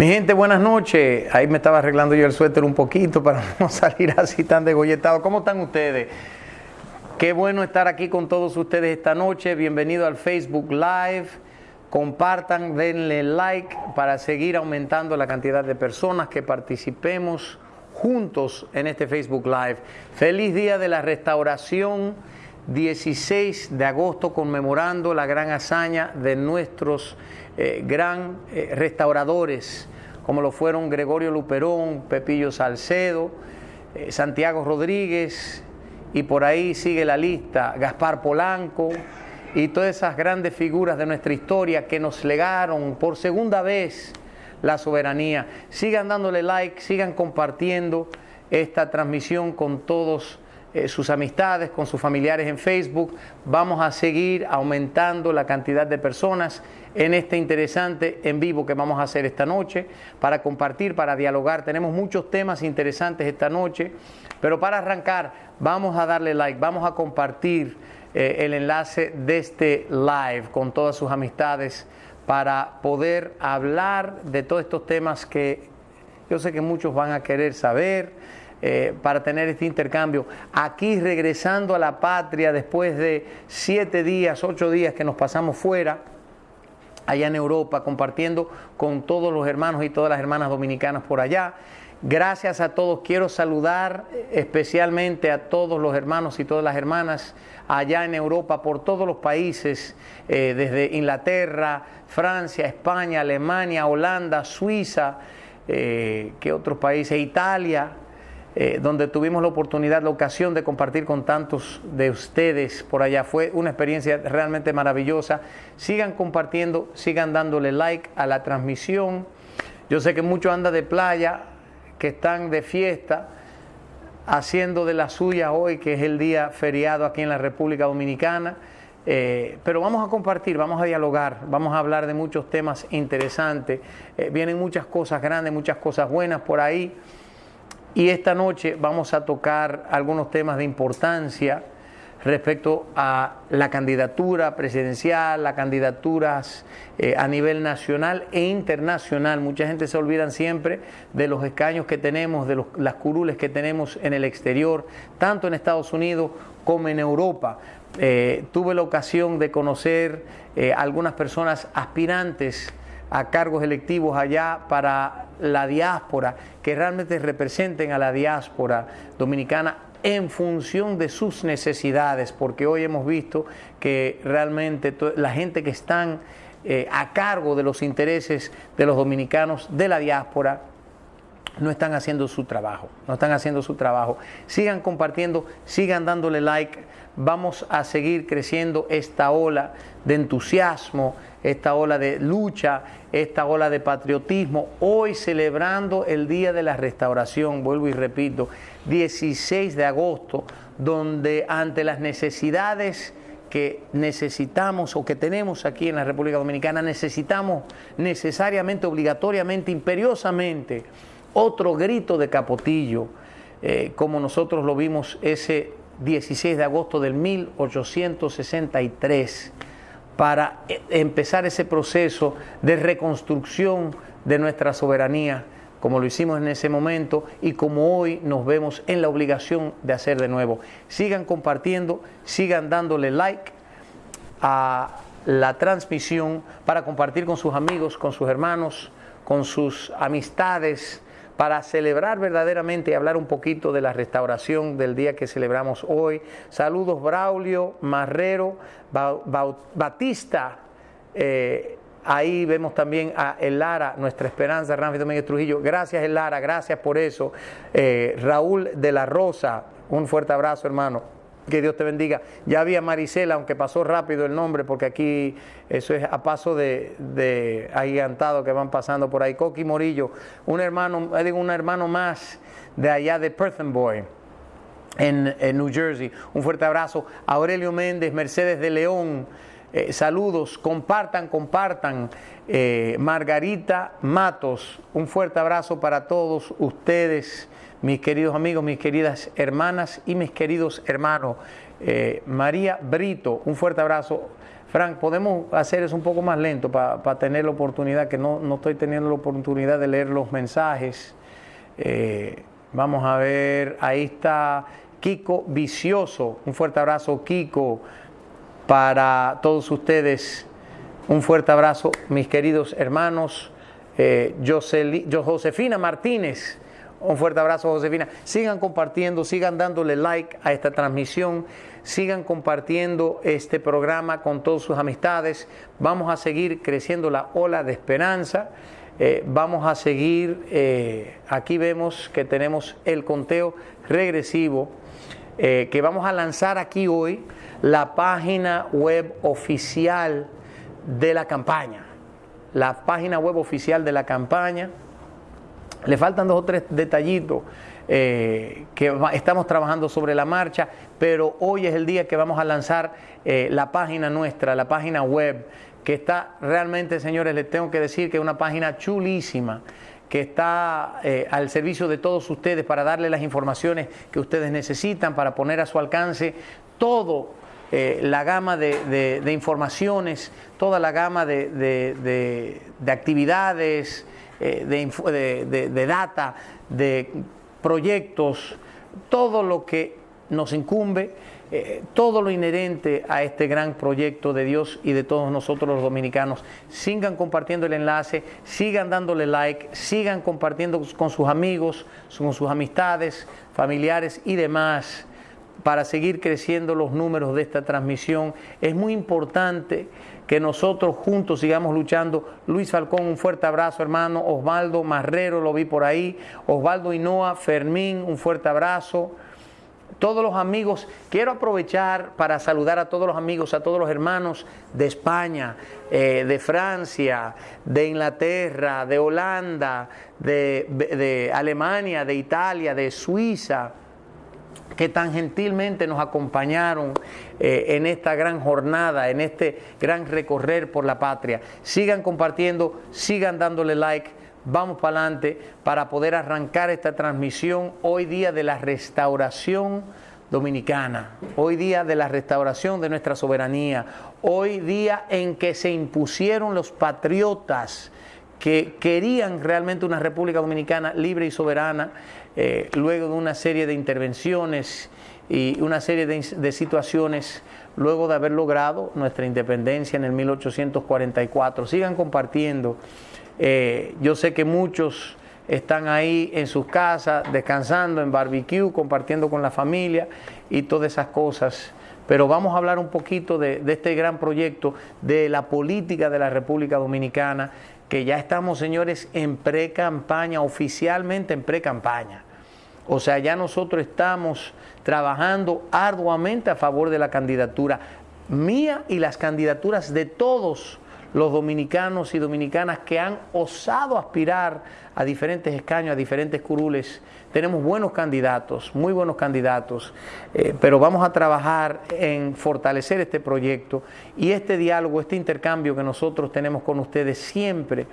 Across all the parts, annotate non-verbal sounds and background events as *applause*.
Mi gente, buenas noches. Ahí me estaba arreglando yo el suéter un poquito para *laughs* no salir así tan degolletado. ¿Cómo están ustedes? Qué bueno estar aquí con todos ustedes esta noche. Bienvenido al Facebook Live. Compartan, denle like para seguir aumentando la cantidad de personas que participemos juntos en este Facebook Live. Feliz día de la restauración. 16 de agosto conmemorando la gran hazaña de nuestros eh, gran eh, restauradores, como lo fueron Gregorio Luperón, Pepillo Salcedo, eh, Santiago Rodríguez, y por ahí sigue la lista, Gaspar Polanco, y todas esas grandes figuras de nuestra historia que nos legaron por segunda vez la soberanía. Sigan dándole like, sigan compartiendo esta transmisión con todos eh, sus amistades, con sus familiares en Facebook. Vamos a seguir aumentando la cantidad de personas en este interesante en vivo que vamos a hacer esta noche para compartir, para dialogar. Tenemos muchos temas interesantes esta noche, pero para arrancar vamos a darle like, vamos a compartir eh, el enlace de este live con todas sus amistades para poder hablar de todos estos temas que yo sé que muchos van a querer saber eh, para tener este intercambio. Aquí regresando a la patria después de siete días, ocho días que nos pasamos fuera, allá en Europa, compartiendo con todos los hermanos y todas las hermanas dominicanas por allá. Gracias a todos. Quiero saludar especialmente a todos los hermanos y todas las hermanas allá en Europa, por todos los países, eh, desde Inglaterra, Francia, España, Alemania, Holanda, Suiza, eh, ¿qué otros países? Italia, eh, donde tuvimos la oportunidad, la ocasión de compartir con tantos de ustedes por allá. Fue una experiencia realmente maravillosa. Sigan compartiendo, sigan dándole like a la transmisión. Yo sé que muchos andan de playa, que están de fiesta, haciendo de la suya hoy, que es el día feriado aquí en la República Dominicana. Eh, pero vamos a compartir, vamos a dialogar, vamos a hablar de muchos temas interesantes. Eh, vienen muchas cosas grandes, muchas cosas buenas por ahí. Y esta noche vamos a tocar algunos temas de importancia respecto a la candidatura presidencial, las candidaturas eh, a nivel nacional e internacional. Mucha gente se olvida siempre de los escaños que tenemos, de las curules que tenemos en el exterior, tanto en Estados Unidos como en Europa. Eh, tuve la ocasión de conocer eh, algunas personas aspirantes a cargos electivos allá para la diáspora, que realmente representen a la diáspora dominicana en función de sus necesidades, porque hoy hemos visto que realmente la gente que están eh, a cargo de los intereses de los dominicanos de la diáspora no están haciendo su trabajo, no están haciendo su trabajo. Sigan compartiendo, sigan dándole like, vamos a seguir creciendo esta ola de entusiasmo, esta ola de lucha, esta ola de patriotismo, hoy celebrando el Día de la Restauración, vuelvo y repito, 16 de agosto, donde ante las necesidades que necesitamos o que tenemos aquí en la República Dominicana, necesitamos necesariamente, obligatoriamente, imperiosamente, otro grito de capotillo, eh, como nosotros lo vimos ese 16 de agosto del 1863 para eh, empezar ese proceso de reconstrucción de nuestra soberanía, como lo hicimos en ese momento y como hoy nos vemos en la obligación de hacer de nuevo. Sigan compartiendo, sigan dándole like a la transmisión para compartir con sus amigos, con sus hermanos, con sus amistades, para celebrar verdaderamente y hablar un poquito de la restauración del día que celebramos hoy. Saludos Braulio, Marrero, Batista. Eh, ahí vemos también a Elara, nuestra esperanza, Ramfi Domínguez Trujillo. Gracias Elara, gracias por eso. Eh, Raúl de la Rosa, un fuerte abrazo hermano. Que Dios te bendiga. Ya había Marisela, aunque pasó rápido el nombre, porque aquí eso es a paso de, de agigantado que van pasando por ahí. Coqui Morillo, un hermano, digo, un hermano más de allá de Perthenboy. En, en, New Jersey. Un fuerte abrazo. Aurelio Méndez, Mercedes de León, eh, saludos, compartan, compartan. Eh, Margarita Matos, un fuerte abrazo para todos ustedes mis queridos amigos, mis queridas hermanas y mis queridos hermanos. Eh, María Brito, un fuerte abrazo. Frank, podemos hacer eso un poco más lento para tener la oportunidad, que no, no, estoy teniendo la oportunidad de leer los mensajes. Eh, vamos a ver, ahí está Kiko Vicioso. Un fuerte abrazo, Kiko, para todos ustedes. Un fuerte abrazo, mis queridos hermanos. Eh, Josefina Martínez. Un fuerte abrazo, Josefina. Sigan compartiendo, sigan dándole like a esta transmisión, sigan compartiendo este programa con todas sus amistades. Vamos a seguir creciendo la ola de esperanza. Eh, vamos a seguir, eh, aquí vemos que tenemos el conteo regresivo eh, que vamos a lanzar aquí hoy, la página web oficial de la campaña. La página web oficial de la campaña le faltan dos o tres detallitos eh, que estamos trabajando sobre la marcha, pero hoy es el día que vamos a lanzar eh, la página nuestra, la página web, que está realmente, señores, les tengo que decir que es una página chulísima que está eh, al servicio de todos ustedes para darle las informaciones que ustedes necesitan, para poner a su alcance todo la gama de, informaciones, toda la gama de, actividades, eh, de, data, de proyectos, todo lo que nos incumbe, eh, todo lo inherente a este gran proyecto de Dios y de todos nosotros los dominicanos. Sigan compartiendo el enlace, sigan dándole like, sigan compartiendo con sus amigos, con sus amistades, familiares y demás para seguir creciendo los números de esta transmisión. Es muy importante que nosotros juntos sigamos luchando. Luis Falcón, un fuerte abrazo, hermano. Osvaldo Marrero, lo vi por ahí. Osvaldo Hinoa, Fermín, un fuerte abrazo. Todos los amigos, quiero aprovechar para saludar a todos los amigos, a todos los hermanos de España, eh, de Francia, de Inglaterra, de Holanda, de Alemania, de Italia, de Suiza, que tan gentilmente nos acompañaron eh, en esta gran jornada, en este gran recorrer por la patria. Sigan compartiendo, sigan dándole like. Vamos para adelante para poder arrancar esta transmisión hoy día de la restauración dominicana, hoy día de la restauración de nuestra soberanía, hoy día en que se impusieron los patriotas que querían realmente una República Dominicana libre y soberana, eh, luego de una serie de intervenciones y una serie de, situaciones, luego de haber logrado nuestra independencia en el 1844. Sigan compartiendo. Eh, yo sé que muchos están ahí en sus casas, descansando en barbecue, compartiendo con la familia y todas esas cosas. Pero vamos a hablar un poquito de este gran proyecto, de la política de la República Dominicana que ya estamos, señores, en pre-campaña, oficialmente en pre-campaña. O sea, ya nosotros estamos trabajando arduamente a favor de la candidatura mía y las candidaturas de todos los dominicanos y dominicanas que han osado aspirar a diferentes escaños, a diferentes curules. Tenemos buenos candidatos, muy buenos candidatos, eh, pero vamos a trabajar en fortalecer este proyecto y este diálogo, este intercambio que nosotros tenemos con ustedes siempre.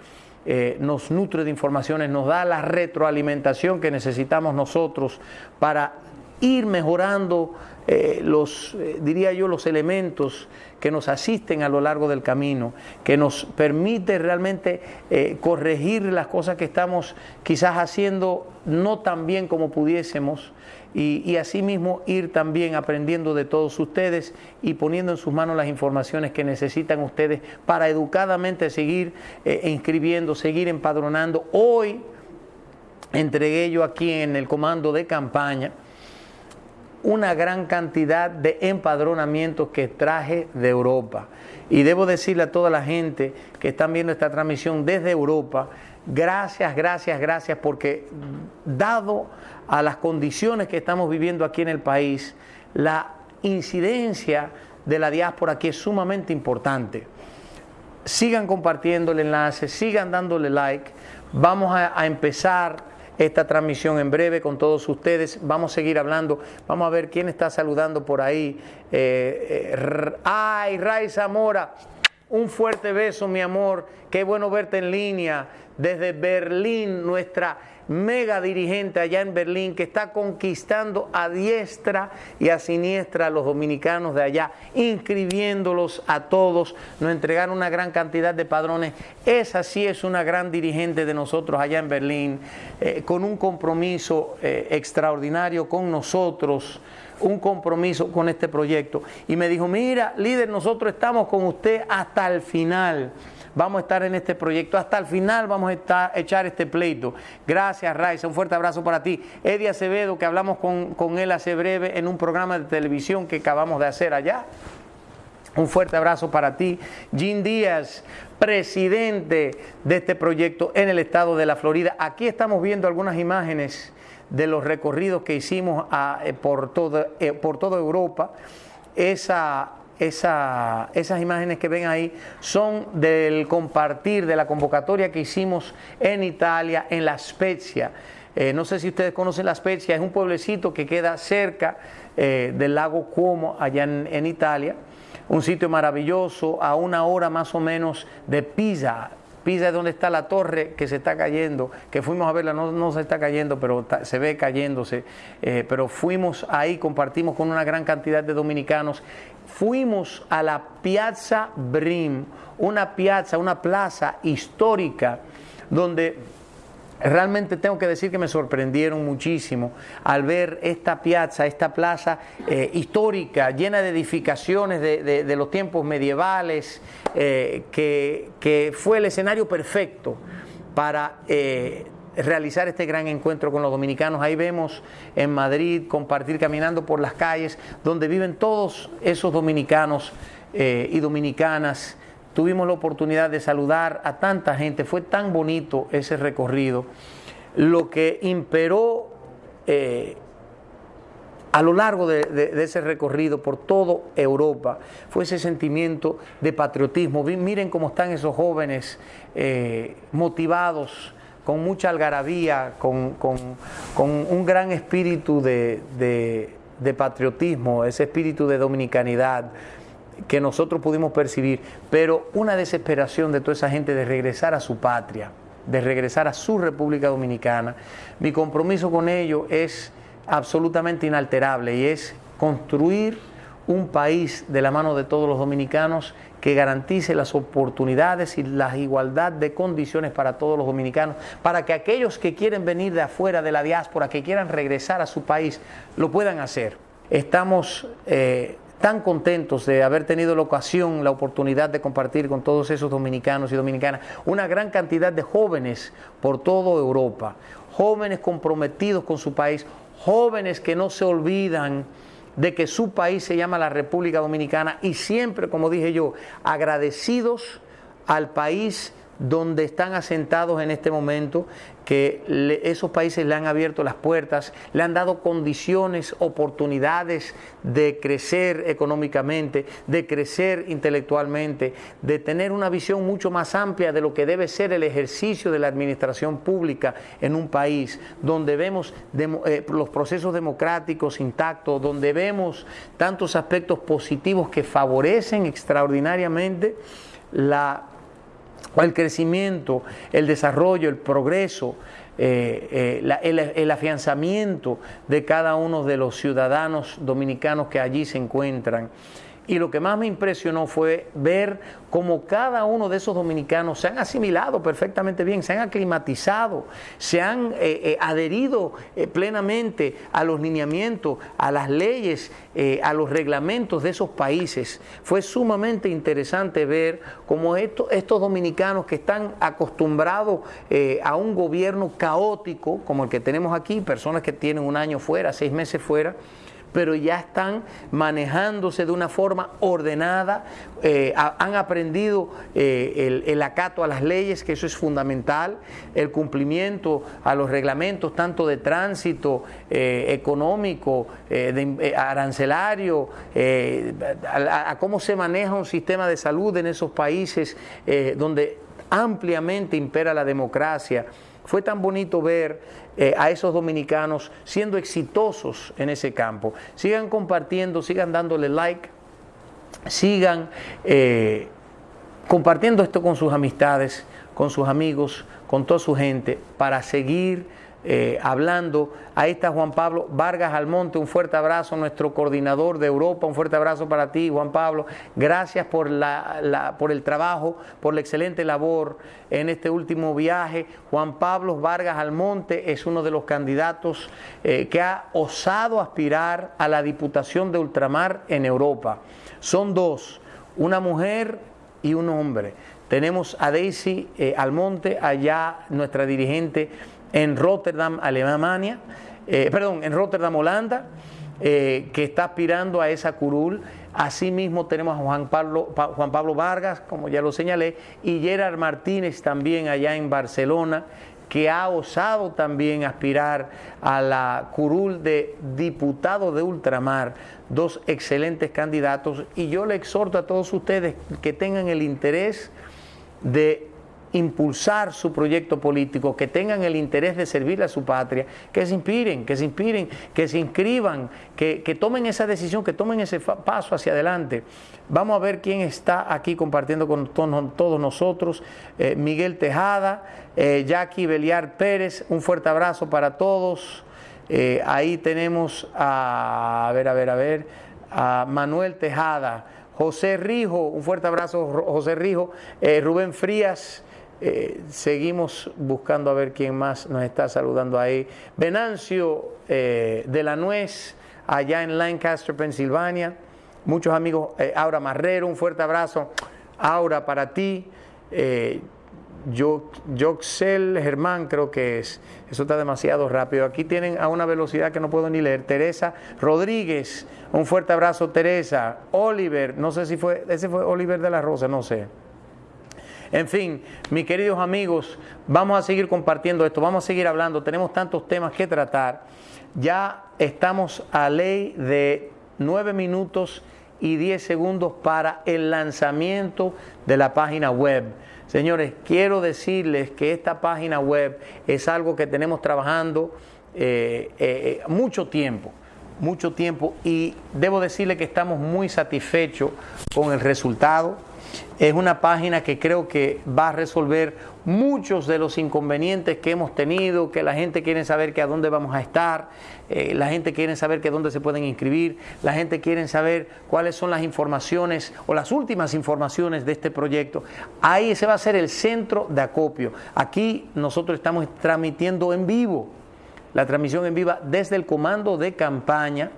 Eh, nos nutre de informaciones, nos da la retroalimentación que necesitamos nosotros para ir mejorando eh, los, eh, diría yo, los elementos que nos asisten a lo largo del camino, que nos permite realmente eh, corregir las cosas que estamos quizás haciendo no tan bien como pudiésemos y, y asimismo ir también aprendiendo de todos ustedes y poniendo en sus manos las informaciones que necesitan ustedes para educadamente seguir inscribiendo, seguir empadronando. Hoy entregué yo aquí en el comando de campaña, una gran cantidad de empadronamientos que traje de Europa. Y debo decirle a toda la gente que están viendo esta transmisión desde Europa, gracias, gracias, gracias, porque dado a las condiciones que estamos viviendo aquí en el país, la incidencia de la diáspora aquí es sumamente importante. Sigan compartiendo el enlace, sigan dándole like. Vamos a, a empezar esta transmisión en breve con todos ustedes. Vamos a seguir hablando. Vamos a ver quién está saludando por ahí. Eh, eh, ay, Ray Zamora. Un fuerte beso, mi amor. Qué bueno verte en línea desde Berlín, nuestra mega dirigente allá en Berlín que está conquistando a diestra y a siniestra a los dominicanos de allá, inscribiéndolos a todos, nos entregaron una gran cantidad de padrones. Esa sí es una gran dirigente de nosotros allá en Berlín, eh, con un compromiso eh, extraordinario con nosotros un compromiso con este proyecto. Y me dijo, mira, líder, nosotros estamos con usted hasta el final vamos a estar en este proyecto. Hasta el final vamos a echar este pleito. Gracias, Raiza. Un fuerte abrazo para ti. Eddie Acevedo, que hablamos con, él hace breve en un programa de televisión que acabamos de hacer allá. Un fuerte abrazo para ti. Jim Díaz, presidente de este proyecto en el estado de la Florida. Aquí estamos viendo algunas imágenes de los recorridos que hicimos eh, eh, por toda Europa. Esa esas imágenes que ven ahí son del compartir de la convocatoria que hicimos en Italia, en La Spezia. Eh, no sé si ustedes conocen La Spezia, es un pueblecito que queda cerca eh, del lago Como, allá en, Italia. Un sitio maravilloso, a una hora más o menos de Pisa. Pisa es donde está la torre que se está cayendo, que fuimos a verla, no, se está cayendo, pero se ve cayéndose. Eh, pero fuimos ahí, compartimos con una gran cantidad de dominicanos fuimos a la Piazza Brim, una piazza, una plaza histórica donde Realmente tengo que decir que me sorprendieron muchísimo al ver esta piazza, esta plaza eh, histórica, llena de edificaciones de, los tiempos medievales, eh, que, fue el escenario perfecto para eh, realizar este gran encuentro con los dominicanos. Ahí vemos en Madrid compartir caminando por las calles donde viven todos esos dominicanos y dominicanas. Tuvimos la oportunidad de saludar a tanta gente, fue tan bonito ese recorrido. Lo que imperó eh, a lo largo de, ese recorrido por toda Europa fue ese sentimiento de patriotismo. Miren cómo están esos jóvenes eh, motivados con mucha algarabía, con, un gran espíritu de, patriotismo, ese espíritu de dominicanidad que nosotros pudimos percibir, pero una desesperación de toda esa gente de regresar a su patria, de regresar a su República Dominicana. Mi compromiso con ellos es absolutamente inalterable y es construir un país de la mano de todos los dominicanos que garantice las oportunidades y la igualdad de condiciones para todos los dominicanos, para que aquellos que quieren venir de afuera de la diáspora, que quieran regresar a su país, lo puedan hacer. Estamos eh, tan contentos de haber tenido la ocasión, la oportunidad de compartir con todos esos dominicanos y dominicanas una gran cantidad de jóvenes por toda Europa, jóvenes comprometidos con su país, jóvenes que no se olvidan de que su país se llama la República Dominicana y siempre, como dije yo, agradecidos al país donde están asentados en este momento, que esos países le han abierto las puertas, le han dado condiciones, oportunidades de crecer económicamente, de crecer intelectualmente, de tener una visión mucho más amplia de lo que debe ser el ejercicio de la administración pública en un país, donde vemos eh, los procesos democráticos intactos, donde vemos tantos aspectos positivos que favorecen extraordinariamente la el crecimiento, el desarrollo, el progreso, eh, eh, el, afianzamiento de cada uno de los ciudadanos dominicanos que allí se encuentran. Y lo que más me impresionó fue ver cómo cada uno de esos dominicanos se han asimilado perfectamente bien, se han aclimatizado, se han eh, eh, adherido eh, plenamente a los lineamientos, a las leyes, a los reglamentos de esos países. Fue sumamente interesante ver cómo estos dominicanos que están acostumbrados a un gobierno caótico como el que tenemos aquí, personas que tienen un año fuera, seis meses fuera, pero ya están manejándose de una forma ordenada, eh, han aprendido eh, el, acato a las leyes, que eso es fundamental, el cumplimiento a los reglamentos tanto de tránsito, eh, económico, de, arancelario, a, a, cómo se maneja un sistema de salud en esos países donde ampliamente impera la democracia. Fue tan bonito ver eh, a esos dominicanos siendo exitosos en ese campo. Sigan compartiendo, sigan dándole like, sigan eh, compartiendo esto con sus amistades, con sus amigos, con toda su gente, para seguir eh, hablando. Ahí está Juan Pablo Vargas Almonte, un fuerte abrazo, nuestro coordinador de Europa, un fuerte abrazo para ti, Juan Pablo. Gracias por, la, por el trabajo, por la excelente labor en este último viaje. Juan Pablo Vargas Almonte es uno de los candidatos eh, que ha osado aspirar a la Diputación de Ultramar en Europa. Son dos, una mujer y un hombre. Tenemos a Daisy eh, Almonte, allá nuestra dirigente en Rotterdam, Alemania, eh, perdón, en Rotterdam, Holanda, eh, que está aspirando a esa curul. Asimismo tenemos a Juan Pablo, Juan Pablo Vargas, como ya lo señalé, y Gerard Martínez también allá en Barcelona, que ha osado también aspirar a la curul de diputado de ultramar, dos excelentes candidatos, y yo le exhorto a todos ustedes que tengan el interés de impulsar su proyecto político, que tengan el interés de servir a su patria, que se inspiren, que se inspiren, que se inscriban, que, tomen esa decisión, que tomen ese paso hacia adelante. Vamos a ver quién está aquí compartiendo con todos nosotros. Eh, Miguel Tejada, eh, Jackie Beliar Pérez, un fuerte abrazo para todos. Eh, ahí tenemos a, a ver, a ver, a ver, a Manuel Tejada. José Rijo, un fuerte abrazo, José Rijo, Rubén Frías, eh, seguimos buscando a ver quién más nos está saludando ahí. Venancio eh, de la Nuez, allá en Lancaster, Pensilvania. Muchos amigos, eh, Aura Marrero, un fuerte abrazo. Aura, para ti. Joxel Germán, creo que es. Eso está demasiado rápido. Aquí tienen a una velocidad que no puedo ni leer. Teresa Rodríguez, un fuerte abrazo, Teresa. Oliver, no sé si fue, ese fue Oliver de la Rosa, no sé. En fin, mis queridos amigos, vamos a seguir compartiendo esto, vamos a seguir hablando, tenemos tantos temas que tratar. Ya estamos a ley de nueve minutos y diez segundos para el lanzamiento de la página web. Señores, quiero decirles que esta página web es algo que tenemos trabajando eh, eh, mucho tiempo, mucho tiempo y debo decirle que estamos muy satisfechos con el resultado es una página que creo que va a resolver muchos de los inconvenientes que hemos tenido, que la gente quiere saber que a dónde vamos a estar, eh, la gente quiere saber que dónde se pueden inscribir, la gente quiere saber cuáles son las informaciones o las últimas informaciones de este proyecto. Ahí se va a hacer el centro de acopio. Aquí nosotros estamos transmitiendo en vivo, la transmisión en viva desde el comando de campaña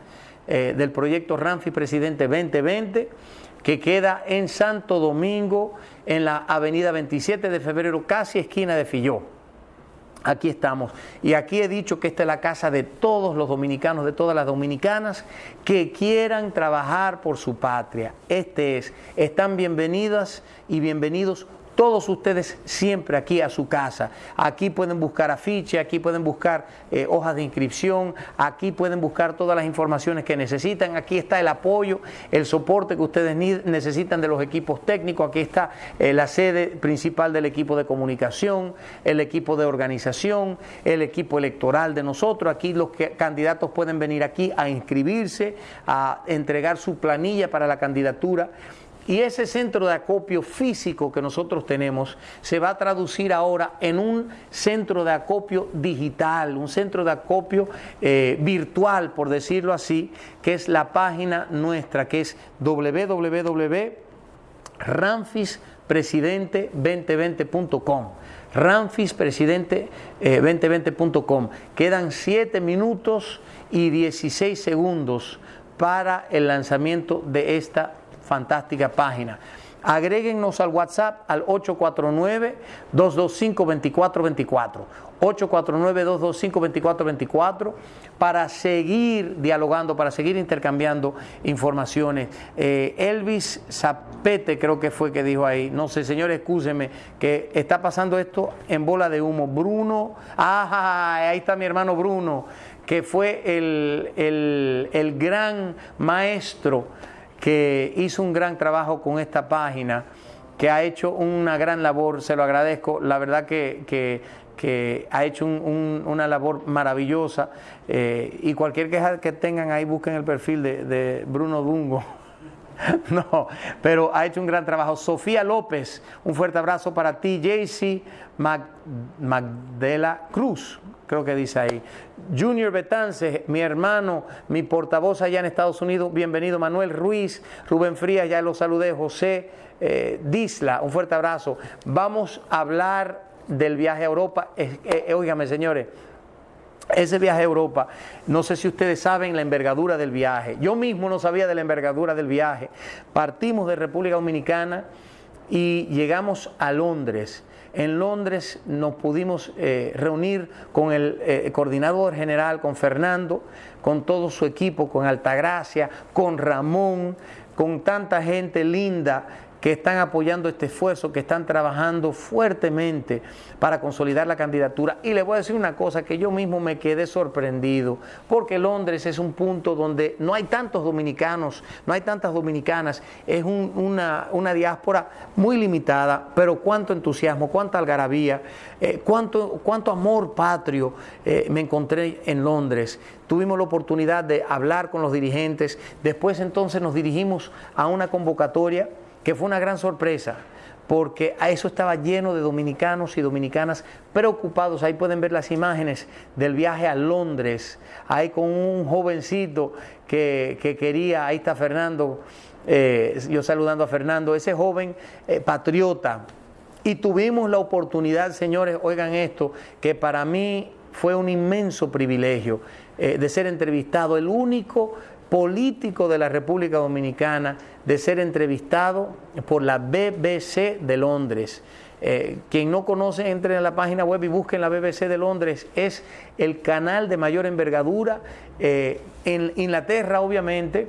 eh, del proyecto Ramfi Presidente 2020 que queda en Santo Domingo, en la avenida 27 de febrero, casi esquina de Filló. Aquí estamos. Y aquí he dicho que esta es la casa de todos los dominicanos, de todas las dominicanas que quieran trabajar por su patria. Este es. Están bienvenidas y bienvenidos todos ustedes siempre aquí a su casa. Aquí pueden buscar afiche, aquí pueden buscar eh, hojas de inscripción, aquí pueden buscar todas las informaciones que necesitan. Aquí está el apoyo, el soporte que ustedes necesitan de los equipos técnicos. Aquí está eh, la sede principal del equipo de comunicación, el equipo de organización, el equipo electoral de nosotros. Aquí los candidatos pueden venir aquí a inscribirse, a entregar su planilla para la candidatura. Y ese centro de acopio físico que nosotros tenemos se va a traducir ahora en un centro de acopio digital, un centro de acopio eh, virtual, por decirlo así, que es la página nuestra, que es www.ranfispresidente2020.com ranfispresidente2020.com. Eh, Quedan 7 minutos y 16 segundos para el lanzamiento de esta fantástica página. Agréguenos al WhatsApp al 849-225-2424. 849-225-2424 para seguir dialogando, para seguir intercambiando informaciones. Eh, Elvis Zapete creo que fue que dijo ahí, no sé, señor, escúcheme, que está pasando esto en bola de humo. Bruno, ajá, ahí está mi hermano Bruno, que fue el, el, el gran maestro que hizo un gran trabajo con esta página, que ha hecho una gran labor, se lo agradezco, la verdad que, ha hecho una labor maravillosa eh, y cualquier queja que tengan ahí busquen el perfil de, Bruno Dungo. *laughs* no, pero ha hecho un gran trabajo. Sofía López, un fuerte abrazo para ti. Jaycee Magdela Cruz, creo que dice ahí. Junior Betance, mi hermano, mi portavoz allá en Estados Unidos, bienvenido. Manuel Ruiz, Rubén Frías, ya lo saludé. José eh, Disla, un fuerte abrazo. Vamos a hablar del viaje a Europa. Eh, señores, ese viaje a Europa, no sé si ustedes saben la envergadura del viaje. Yo mismo no sabía de la envergadura del viaje. Partimos de República Dominicana y llegamos a Londres. En Londres nos pudimos eh, reunir con el eh, coordinador general, con Fernando, con todo su equipo, con Altagracia, con Ramón, con tanta gente linda que están apoyando este esfuerzo, que están trabajando fuertemente para consolidar la candidatura. Y le voy a decir una cosa que yo mismo me quedé sorprendido, porque Londres es un punto donde no hay tantos dominicanos, no hay tantas dominicanas, es una, diáspora muy limitada, pero cuánto entusiasmo, cuánta algarabía, eh, cuánto, cuánto amor patrio eh, me encontré en Londres. Tuvimos la oportunidad de hablar con los dirigentes, después entonces nos dirigimos a una convocatoria que fue una gran sorpresa, porque a eso estaba lleno de dominicanos y dominicanas preocupados. Ahí pueden ver las imágenes del viaje a Londres, ahí con un jovencito que, quería, ahí está Fernando, eh, yo saludando a Fernando, ese joven eh, patriota. Y tuvimos la oportunidad, señores, oigan esto, que para mí fue un inmenso privilegio eh, de ser entrevistado, el único político de la República Dominicana de ser entrevistado por la BBC de Londres. Eh, quien no conoce, entre en la página web y busquen la BBC de Londres. Es el canal de mayor envergadura. Eh, en Inglaterra, obviamente,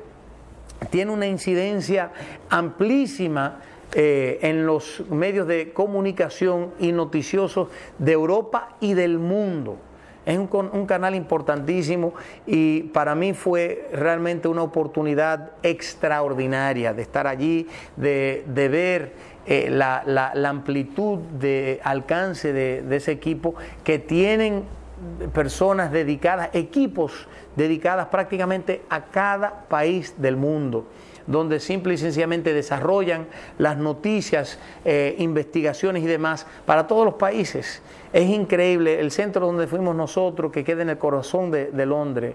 tiene una incidencia amplísima eh, en los medios de comunicación y noticiosos de Europa y del mundo. Es un, canal importantísimo y para mí fue realmente una oportunidad extraordinaria de estar allí, de, ver eh, la, amplitud de alcance de, ese equipo que tienen personas dedicadas, equipos dedicadas prácticamente a cada país del mundo donde simple y sencillamente desarrollan las noticias, eh, investigaciones y demás para todos los países. Es increíble, el centro donde fuimos nosotros, que queda en el corazón de, Londres,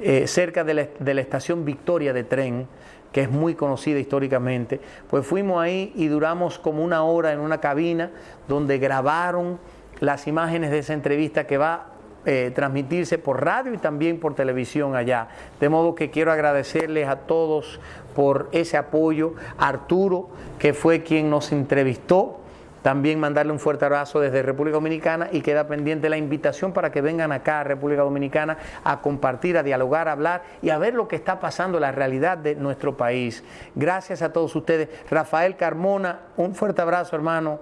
eh, cerca de la, estación Victoria de tren, que es muy conocida históricamente, pues fuimos ahí y duramos como una hora en una cabina donde grabaron las imágenes de esa entrevista que va eh, transmitirse por radio y también por televisión allá. De modo que quiero agradecerles a todos por ese apoyo. Arturo, que fue quien nos entrevistó, también mandarle un fuerte abrazo desde República Dominicana y queda pendiente la invitación para que vengan acá a República Dominicana a compartir, a dialogar, a hablar y a ver lo que está pasando, la realidad de nuestro país. Gracias a todos ustedes. Rafael Carmona, un fuerte abrazo hermano.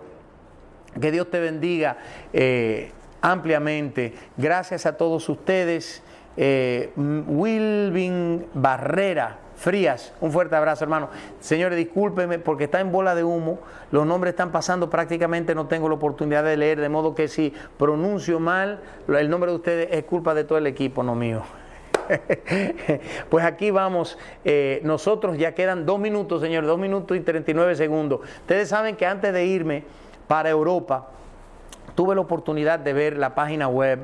Que Dios te bendiga eh, ampliamente. Gracias a todos ustedes. Eh, Wilvin Barrera. Frías, un fuerte abrazo, hermano. Señores, discúlpenme porque está en bola de humo. Los nombres están pasando, prácticamente no tengo la oportunidad de leer, de modo que si pronuncio mal, el nombre de ustedes es culpa de todo el equipo, no mío. *laughs* pues aquí vamos. Eh, nosotros ya quedan dos minutos, señores, dos minutos y 39 segundos. Ustedes saben que antes de irme para Europa, tuve la oportunidad de ver la página web,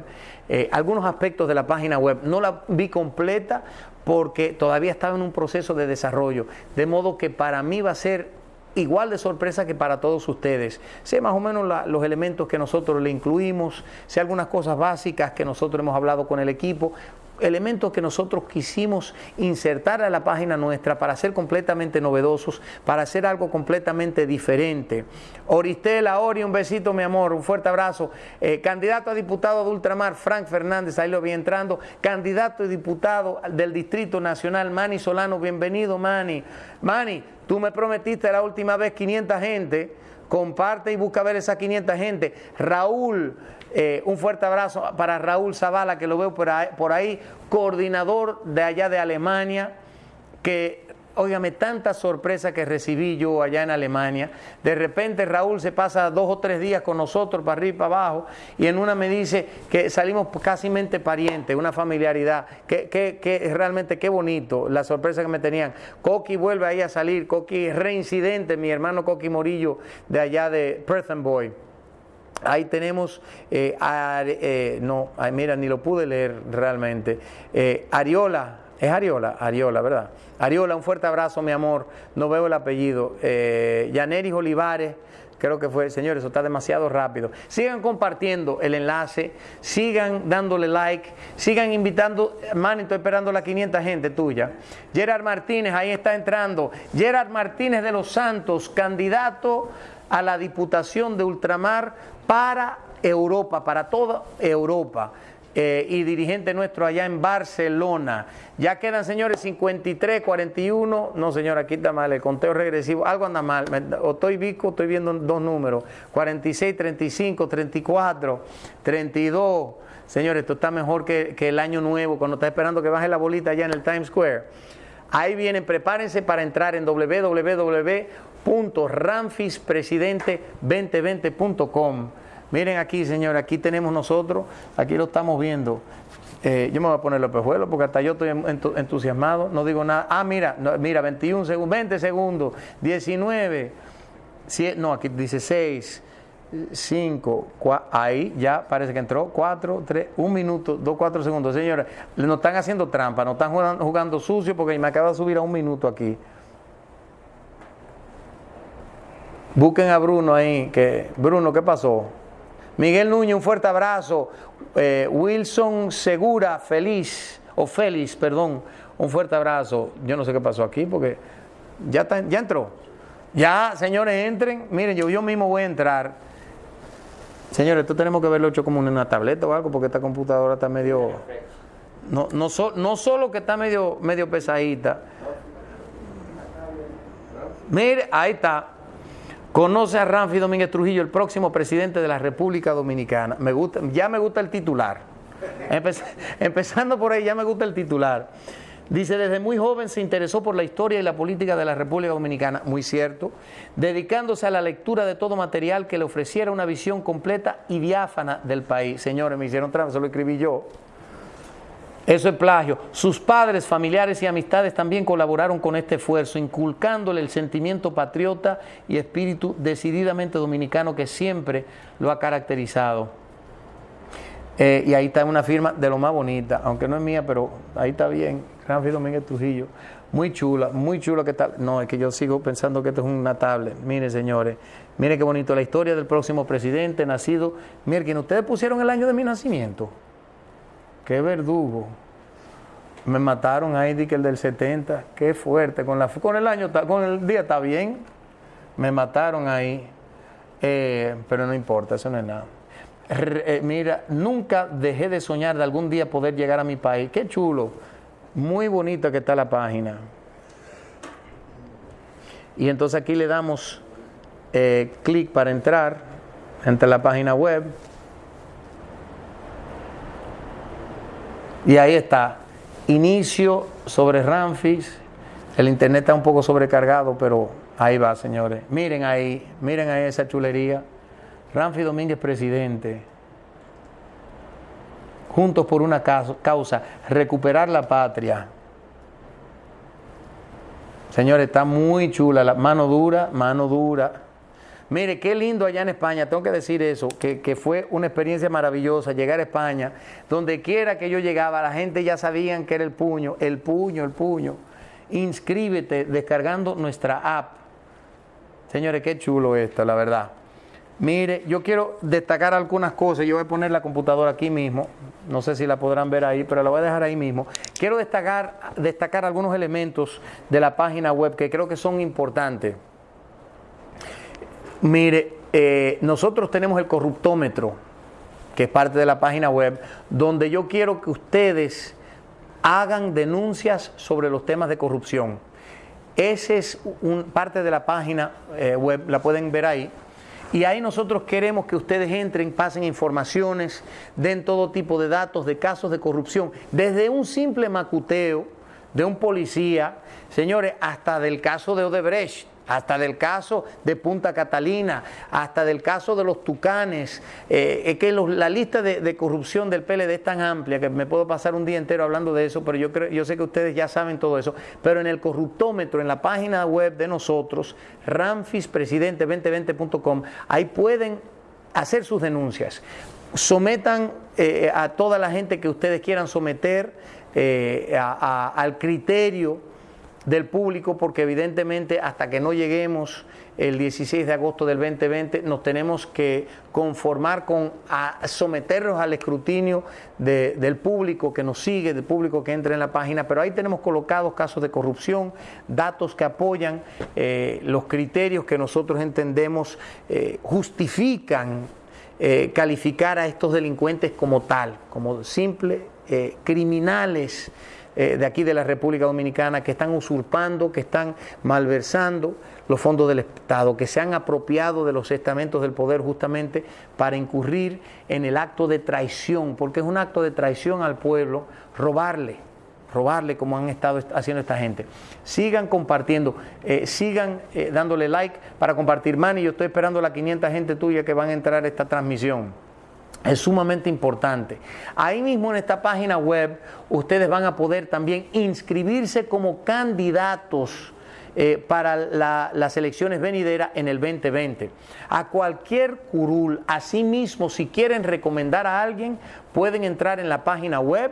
eh, algunos aspectos de la página web. No la vi completa porque todavía estaba en un proceso de desarrollo. De modo que para mí va a ser igual de sorpresa que para todos ustedes. Sé más o menos los elementos que nosotros le incluimos, sé algunas cosas básicas que nosotros hemos hablado con el equipo, elementos que nosotros quisimos insertar a la página nuestra para ser completamente novedosos, para hacer algo completamente diferente. Oristela, Ori, un besito, mi amor, un fuerte abrazo. Eh, candidato a diputado de Ultramar, Frank Fernández, ahí lo vi entrando. Candidato a diputado del Distrito Nacional, Manny Solano, bienvenido, Manny. Manny, tú me prometiste la última vez 500 gente. Comparte y busca ver esa 500 gente. Raúl, eh, un fuerte abrazo para Raúl Zavala, que lo veo por ahí, coordinador de allá de Alemania, que óigame, tanta sorpresa que recibí yo allá en Alemania. De repente Raúl se pasa dos o tres días con nosotros para arriba y para abajo y en una me dice que salimos casi mente parientes, una familiaridad. Que, que, realmente qué bonito la sorpresa que me tenían. Coqui vuelve ahí a salir, Coqui reincidente, mi hermano Coqui Morillo de allá de Perth Boy. Ahí tenemos, eh, eh, no, mira, ni lo pude leer realmente. Eh, Ariola, es Ariola, Ariola, ¿verdad? Ariola, un fuerte abrazo, mi amor. No veo el apellido. Eh, Yaneris Olivares, creo que fue, señores, eso está demasiado rápido. Sigan compartiendo el enlace, sigan dándole like, sigan invitando, man, estoy esperando la 500 gente tuya. Gerard Martínez, ahí está entrando. Gerard Martínez de los Santos, candidato a la Diputación de Ultramar para Europa, para toda Europa. Eh, y dirigente nuestro allá en Barcelona. Ya quedan, señores, 53, 41. No, señor, aquí está mal, el conteo regresivo. Algo anda mal. O estoy vico, estoy viendo dos números. 46, 35, 34, 32. Señores, esto está mejor que, que el año nuevo, cuando está esperando que baje la bolita allá en el Times Square. Ahí vienen, prepárense para entrar en www.ramfispresidente2020.com Miren aquí, señor, aquí tenemos nosotros, aquí lo estamos viendo. Eh, yo me voy a poner los pejuelos porque hasta yo estoy entusiasmado, no digo nada. Ah, mira, mira, 21 segundos, 20 segundos, 19, no, aquí dice 6, 5, ahí ya parece que entró, 4, 3, 1 minuto, 2, 4 segundos. Señores, nos están haciendo trampa, nos están jugando, jugando sucio porque me acaba de subir a un minuto aquí. Busquen a Bruno ahí, que Bruno, ¿qué pasó? Miguel Núñez, un fuerte abrazo. Eh, Wilson Segura, feliz, o Félix, perdón, un fuerte abrazo. Yo no sé qué pasó aquí porque ya, está, ya entró. Ya, señores, entren. Miren, yo, yo mismo voy a entrar. Señores, esto tenemos que verlo hecho como en una tableta o algo porque esta computadora está medio... No, no, no solo que está medio, medio pesadita. Mire, ahí está. Conoce a Ramfi Domínguez Trujillo, el próximo presidente de la República Dominicana. Me gusta, ya me gusta el titular. *laughs* empezando por ahí, ya me gusta el titular. Dice, desde muy joven se interesó por la historia y la política de la República Dominicana, muy cierto, dedicándose a la lectura de todo material que le ofreciera una visión completa y diáfana del país. Señores, me hicieron trampa, eso lo escribí yo. Eso es plagio. Sus padres, familiares y amistades también colaboraron con este esfuerzo, inculcándole el sentimiento patriota y espíritu decididamente dominicano que siempre lo ha caracterizado. Eh, y ahí está una firma de lo más bonita, aunque no es mía, pero ahí está bien. Gran Domínguez Trujillo. Muy chula, muy chula que tal. No, es que yo sigo pensando que esto es una tablet. Mire, señores, mire qué bonito la historia del próximo presidente nacido. Miren, ustedes pusieron el año de mi nacimiento. Qué verdugo. Me mataron ahí, di que el del 70, qué fuerte. Con, la, con el año, con el día está bien. Me mataron ahí. Eh, pero no importa, eso no es nada. Eh, mira, nunca dejé de soñar de algún día poder llegar a mi país. Qué chulo. Muy bonita que está la página. Y entonces aquí le damos eh, clic para entrar entre la página web. Y ahí está, inicio sobre Ramfis. El internet está un poco sobrecargado, pero ahí va, señores. Miren ahí, miren ahí esa chulería. Ramfis Domínguez, presidente. Juntos por una causa, recuperar la patria. Señores, está muy chula, la mano dura, mano dura. Mire, qué lindo allá en España, tengo que decir eso, que, fue una experiencia maravillosa llegar a España. Donde quiera que yo llegaba, la gente ya sabían que era el puño, el puño, el puño. Inscríbete descargando nuestra app. Señores, qué chulo esto, la verdad. Mire, yo quiero destacar algunas cosas. Yo voy a poner la computadora aquí mismo. No sé si la podrán ver ahí, pero la voy a dejar ahí mismo. Quiero destacar, destacar algunos elementos de la página web que creo que son importantes. Mire, eh, nosotros tenemos el corruptómetro, que es parte de la página web, donde yo quiero que ustedes hagan denuncias sobre los temas de corrupción. Esa es un, parte de la página eh, web, la pueden ver ahí. Y ahí nosotros queremos que ustedes entren, pasen informaciones, den todo tipo de datos de casos de corrupción, desde un simple macuteo de un policía, señores, hasta del caso de Odebrecht, hasta del caso de Punta Catalina, hasta del caso de los Tucanes. Eh, es que la lista de, corrupción del PLD es tan amplia que me puedo pasar un día entero hablando de eso, pero yo, creo, yo sé que ustedes ya saben todo eso. Pero en el corruptómetro, en la página web de nosotros, ramfispresidente2020.com, ahí pueden hacer sus denuncias. Sometan eh, a toda la gente que ustedes quieran someter eh, al criterio del público porque evidentemente hasta que no lleguemos el 16 de agosto del 2020 nos tenemos que conformar con someternos al escrutinio del público que nos sigue, del público que entra en la página, pero ahí tenemos colocados casos de corrupción, datos que apoyan eh, los criterios que nosotros entendemos eh, justifican eh, calificar a estos delincuentes como tal, como simples criminales eh, de aquí de la República Dominicana que están usurpando, que están malversando los fondos del Estado, que se han apropiado de los estamentos del poder justamente para incurrir en el acto de traición, porque es un acto de traición al pueblo robarle, robarle como han estado haciendo esta gente. Sigan compartiendo, eh, sigan eh, dándole like para compartir. Manny, yo estoy esperando la 500 gente tuya que van a entrar a esta transmisión es sumamente importante. Ahí mismo en esta página web ustedes van a poder también inscribirse como candidatos eh, para las elecciones venideras en el 2020. A cualquier curul, asimismo, si quieren recomendar a alguien, pueden entrar en la página web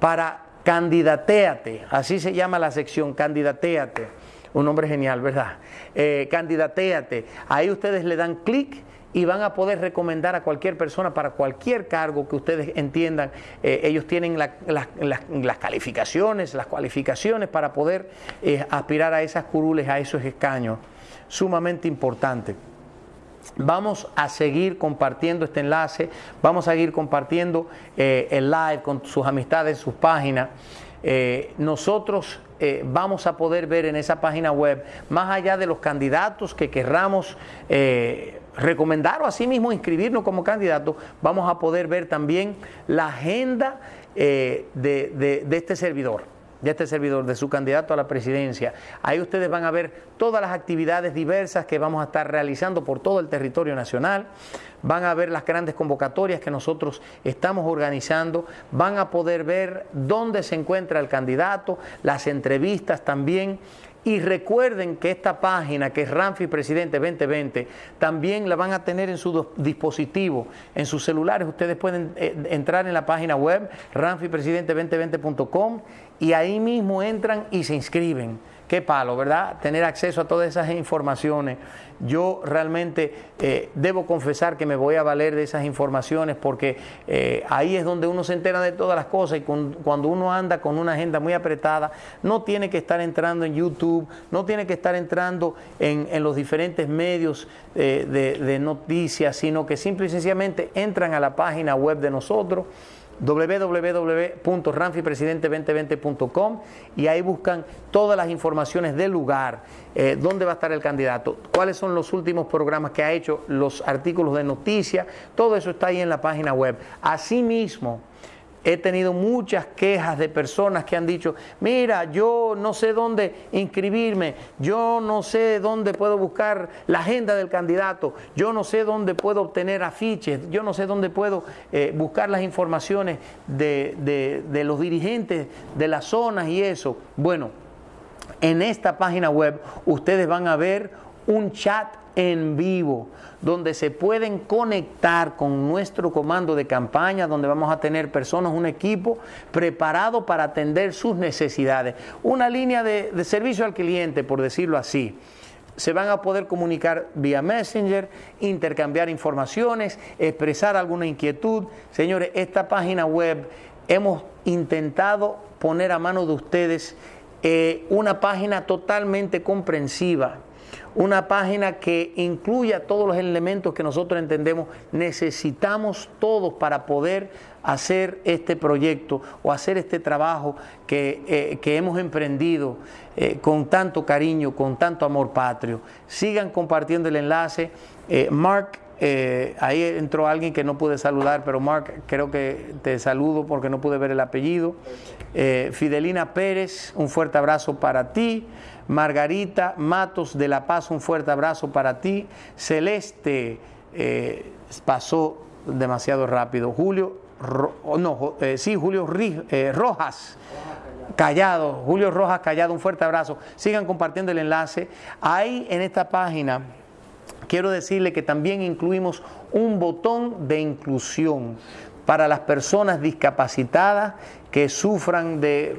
para candidateate, así se llama la sección, candidateate. Un nombre genial, ¿verdad? Eh, candidateate. Ahí ustedes le dan clic y van a poder recomendar a cualquier persona para cualquier cargo que ustedes entiendan. Eh, ellos tienen las calificaciones, las cualificaciones para poder eh, aspirar a esas curules, a esos escaños. Sumamente importante. Vamos a seguir compartiendo este enlace, vamos a seguir compartiendo eh, el live con sus amistades, sus páginas. nosotros vamos a poder ver en esa página web, más allá de los candidatos que querramos recomendar o asimismo inscribirnos como candidatos, vamos a poder ver también la agenda eh, de, de este servidor de este servidor, de su candidato a la presidencia. Ahí ustedes van a ver todas las actividades diversas que vamos a estar realizando por todo el territorio nacional, van a ver las grandes convocatorias que nosotros estamos organizando, van a poder ver dónde se encuentra el candidato, las entrevistas también y recuerden que esta página, que es Ramfi Presidente 2020, también la van a tener en su dispositivo, en sus celulares. Ustedes pueden eh, entrar en la página web ramfipresidente2020.com y ahí mismo entran y se inscriben qué palo, ¿verdad? Tener acceso a todas esas informaciones. Yo realmente eh, debo confesar que me voy a valer de esas informaciones porque eh, ahí es donde uno se entera de todas las cosas y cuando uno anda con una agenda muy apretada, no tiene que estar entrando en YouTube, no tiene que estar entrando en, los diferentes medios eh, de, de noticias, sino que simple y sencillamente entran a la página web de nosotros www.ranfipresidente2020.com y ahí buscan todas las informaciones del lugar, eh, dónde va a estar el candidato, cuáles son los últimos programas que ha hecho, los artículos de noticias, todo eso está ahí en la página web. Asimismo, he tenido muchas quejas de personas que han dicho, mira, yo no sé dónde inscribirme, yo no sé dónde puedo buscar la agenda del candidato, yo no sé dónde puedo obtener afiches, yo no sé dónde puedo eh, buscar las informaciones de, de los dirigentes de las zonas y eso. Bueno, en esta página web ustedes van a ver un chat en vivo, donde se pueden conectar con nuestro comando de campaña, donde vamos a tener personas, un equipo preparado para atender sus necesidades. Una línea de, servicio al cliente, por decirlo así se van a poder comunicar vía Messenger, intercambiar informaciones, expresar alguna inquietud. Señores, esta página web hemos intentado poner a mano de ustedes eh, una página totalmente comprensiva, una página que incluya todos los elementos que nosotros entendemos necesitamos todos para poder hacer este proyecto o hacer este trabajo que, eh, hemos emprendido eh, con tanto cariño, con tanto amor patrio. Sigan compartiendo el enlace. Eh, Mark eh, ahí entró alguien que no pude saludar, pero Mark, creo que te saludo porque no pude ver el apellido. Fidelina Pérez, un fuerte abrazo para ti. Margarita Matos de La Paz, un fuerte abrazo para ti. Celeste eh, pasó demasiado rápido. Julio, no, sí, Julio Rojas. Callado, Julio Rojas Callado, un fuerte abrazo. Sigan compartiendo el enlace. Hay en esta página quiero decirle que también incluimos un botón de inclusión para las personas discapacitadas que sufran de,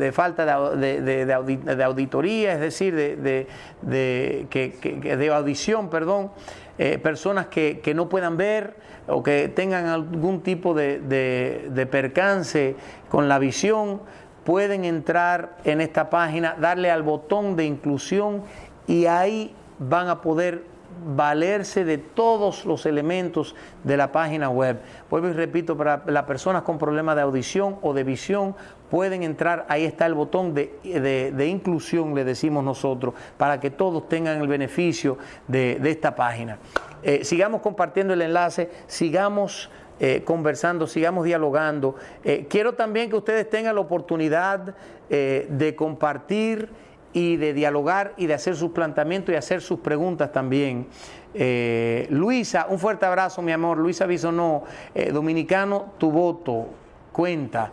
eh, falta de, auditoría, es decir, de, de audición, perdón, eh, personas que, que, no puedan ver o que tengan algún tipo de percance con la visión, pueden entrar en esta página, darle al botón de inclusión y ahí van a poder valerse de todos los elementos de la página web. Vuelvo y repito, para las personas con problemas de audición o de visión pueden entrar, ahí está el botón de, inclusión, le decimos nosotros, para que todos tengan el beneficio de, esta página. Eh, sigamos compartiendo el enlace, sigamos... Eh, conversando, sigamos dialogando. Eh, quiero también que ustedes tengan la oportunidad de compartir y de dialogar y de hacer sus planteamientos y hacer sus preguntas también. Eh, Luisa, un fuerte abrazo, mi amor. Luisa Bisonó, eh, dominicano, tu voto cuenta.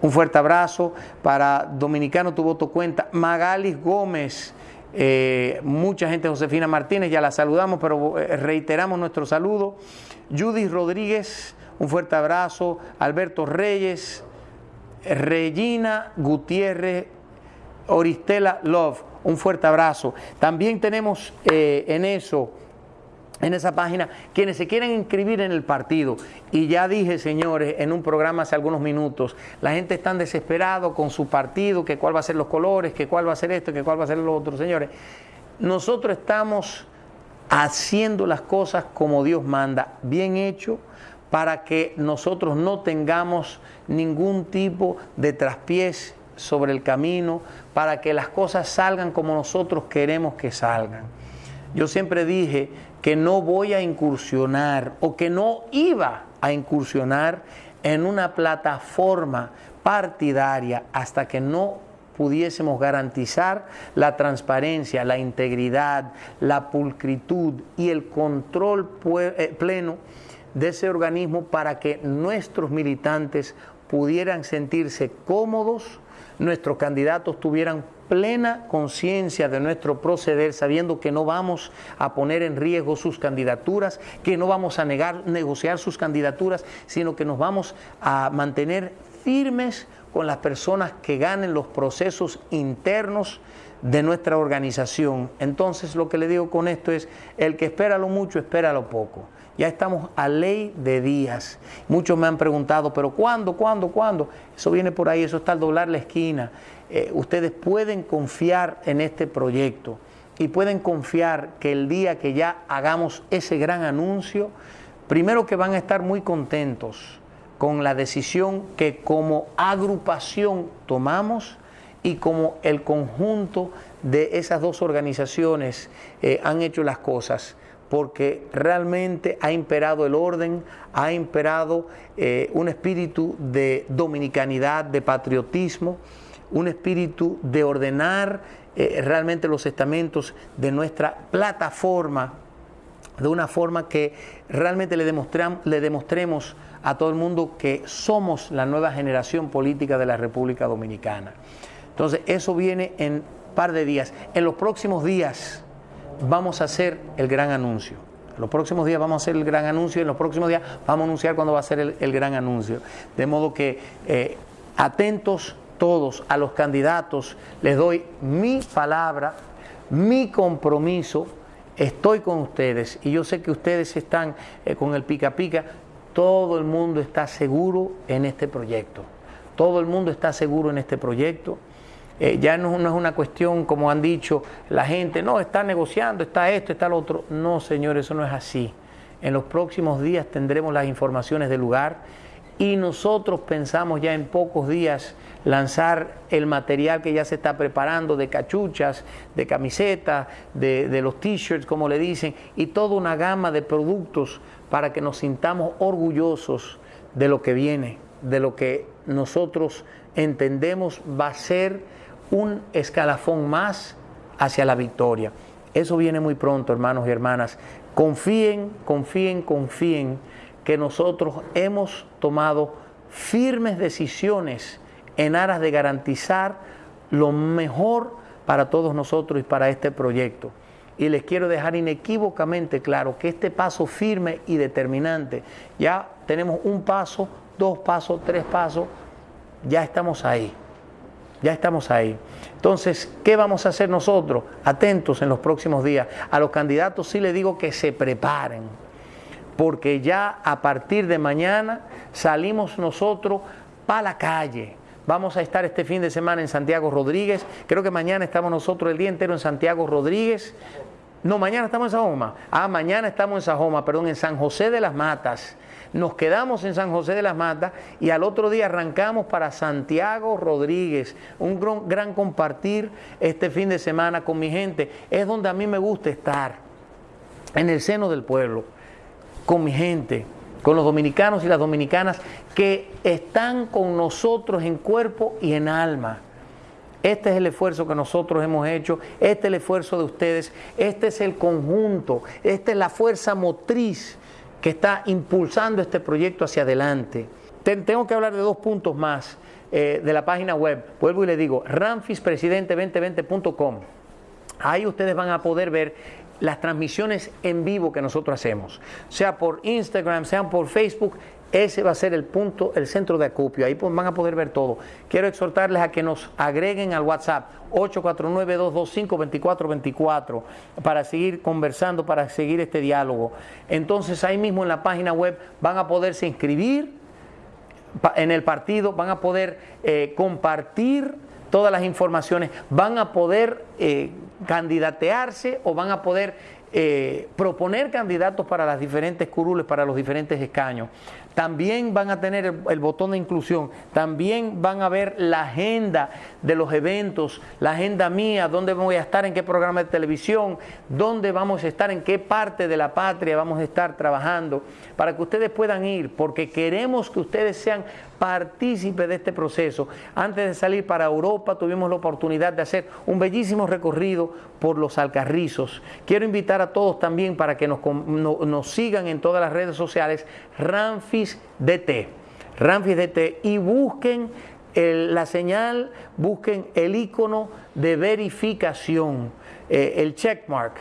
Un fuerte abrazo para Dominicano, tu voto cuenta. Magalis Gómez, eh, mucha gente, Josefina Martínez, ya la saludamos, pero reiteramos nuestro saludo. Judith Rodríguez, un fuerte abrazo. Alberto Reyes, Regina Gutiérrez Oristela Love, un fuerte abrazo. También tenemos eh, en eso, en esa página, quienes se quieren inscribir en el partido. Y ya dije, señores, en un programa hace algunos minutos, la gente está desesperado con su partido, que cuál va a ser los colores, que cuál va a ser esto, que cuál va a ser lo otro. Señores, nosotros estamos haciendo las cosas como Dios manda, bien hecho, para que nosotros no tengamos ningún tipo de traspiés sobre el camino para que las cosas salgan como nosotros queremos que salgan. Yo siempre dije que no voy a incursionar o que no iba a incursionar en una plataforma partidaria hasta que no pudiésemos garantizar la transparencia, la integridad, la pulcritud y el control eh, pleno de ese organismo para que nuestros militantes pudieran sentirse cómodos, nuestros candidatos tuvieran plena conciencia de nuestro proceder, sabiendo que no vamos a poner en riesgo sus candidaturas, que no vamos a negar, negociar sus candidaturas, sino que nos vamos a mantener firmes con las personas que ganen los procesos internos de nuestra organización. Entonces lo que le digo con esto es, el que espera lo mucho, espera lo poco. Ya estamos a ley de días. Muchos me han preguntado, pero ¿cuándo, cuándo, cuándo? Eso viene por ahí, eso está al doblar la esquina. Eh, ustedes pueden confiar en este proyecto y pueden confiar que el día que ya hagamos ese gran anuncio, primero que van a estar muy contentos con la decisión que como agrupación tomamos y como el conjunto de esas dos organizaciones eh, han hecho las cosas porque realmente ha imperado el orden, ha imperado eh, un espíritu de dominicanidad, de patriotismo, un espíritu de ordenar eh, realmente los estamentos de nuestra plataforma de una forma que realmente le, le demostremos a todo el mundo que somos la nueva generación política de la República Dominicana. Entonces, eso viene en un par de días. En los próximos días, vamos a hacer el gran anuncio. En los próximos días vamos a hacer el gran anuncio en los próximos días vamos a anunciar cuándo va a ser el, gran anuncio. De modo que eh, atentos todos a los candidatos, les doy mi palabra, mi compromiso, estoy con ustedes y yo sé que ustedes están eh, con el pica pica, todo el mundo está seguro en este proyecto, todo el mundo está seguro en este proyecto. Eh, ya no, es una cuestión, como han dicho la gente, no, está negociando, está esto, está lo otro. No, señor, eso no es así. En los próximos días tendremos las informaciones del lugar y nosotros pensamos ya en pocos días lanzar el material que ya se está preparando de cachuchas, de camisetas, de, de los t-shirts, como le dicen, y toda una gama de productos para que nos sintamos orgullosos de lo que viene, de lo que nosotros entendemos va a ser un escalafón más hacia la victoria. Eso viene muy pronto, hermanos y hermanas. Confíen, confíen, confíen que nosotros hemos tomado firmes decisiones en aras de garantizar lo mejor para todos nosotros y para este proyecto. Y les quiero dejar inequívocamente claro que este paso firme y determinante, ya tenemos un paso, dos pasos, tres pasos, ya estamos ahí. Ya estamos ahí. Entonces, ¿qué vamos a hacer nosotros? Atentos en los próximos días. A los candidatos sí les digo que se preparen, porque ya a partir de mañana salimos nosotros para la calle. Vamos a estar este fin de semana en Santiago Rodríguez. Creo que mañana estamos nosotros el día entero en Santiago Rodríguez. No, mañana estamos en Sajoma. Ah, mañana estamos en Sajoma, perdón, en San José de las Matas nos quedamos en San José de las Matas y al otro día arrancamos para Santiago Rodríguez. Un gran, compartir este fin de semana con mi gente. Es donde a mí me gusta estar, en el seno del pueblo, con mi gente, con los dominicanos y las dominicanas que están con nosotros en cuerpo y en alma. Este es el esfuerzo que nosotros hemos hecho, este es el esfuerzo de ustedes, este es el conjunto, esta es la fuerza motriz que está impulsando este proyecto hacia adelante. Tengo que hablar de dos puntos más eh, de la página web. Vuelvo y le digo, ramfispresidente2020.com. Ahí ustedes van a poder ver las transmisiones en vivo que nosotros hacemos, sea por Instagram, sea por Facebook, ese va a ser el punto, el centro de acopio. Ahí pues van a poder ver todo. Quiero exhortarles a que nos agreguen al WhatsApp 849-225-2424 para seguir conversando, para seguir este diálogo. Entonces ahí mismo en la página web van a poderse inscribir en el partido, van a poder eh, compartir todas las informaciones, van a poder eh, candidatearse o van a poder eh, proponer candidatos para las diferentes curules, para los diferentes escaños. También van a tener el, botón de inclusión, también van a ver la agenda de los eventos, la agenda mía, dónde voy a estar, en qué programa de televisión, dónde vamos a estar, en qué parte de la patria vamos a estar trabajando, para que ustedes puedan ir, porque queremos que ustedes sean partícipe de este proceso. Antes de salir para Europa tuvimos la oportunidad de hacer un bellísimo recorrido por los Alcarrizos. Quiero invitar a todos también para que nos, nos sigan en todas las redes sociales, Ramfis DT, Ramfis DT y busquen la señal, busquen el icono de verificación, eh, el checkmark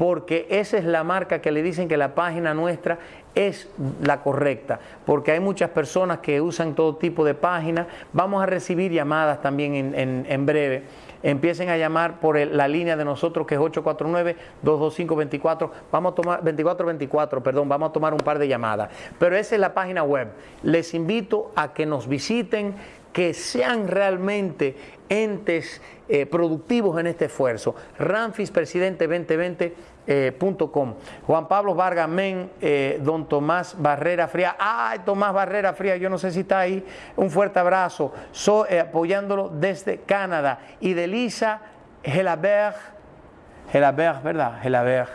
porque esa es la marca que le dicen que la página nuestra es la correcta, porque hay muchas personas que usan todo tipo de páginas. Vamos a recibir llamadas también en, breve. Empiecen a llamar por la línea de nosotros que es 849-225-24. Vamos a tomar 2424, perdón, vamos a tomar un par de llamadas. Pero esa es la página web. Les invito a que nos visiten, que sean realmente entes eh, productivos en este esfuerzo. Ramfis Presidente 2020 eh, Juan Pablo Vargas Men, eh, don Tomás Barrera Fría. Ay, Tomás Barrera Fría, yo no sé si está ahí. Un fuerte abrazo. Soy apoyándolo desde Canadá. Y de Lisa Gelabert, Gelabert, ¿verdad? Gelabert.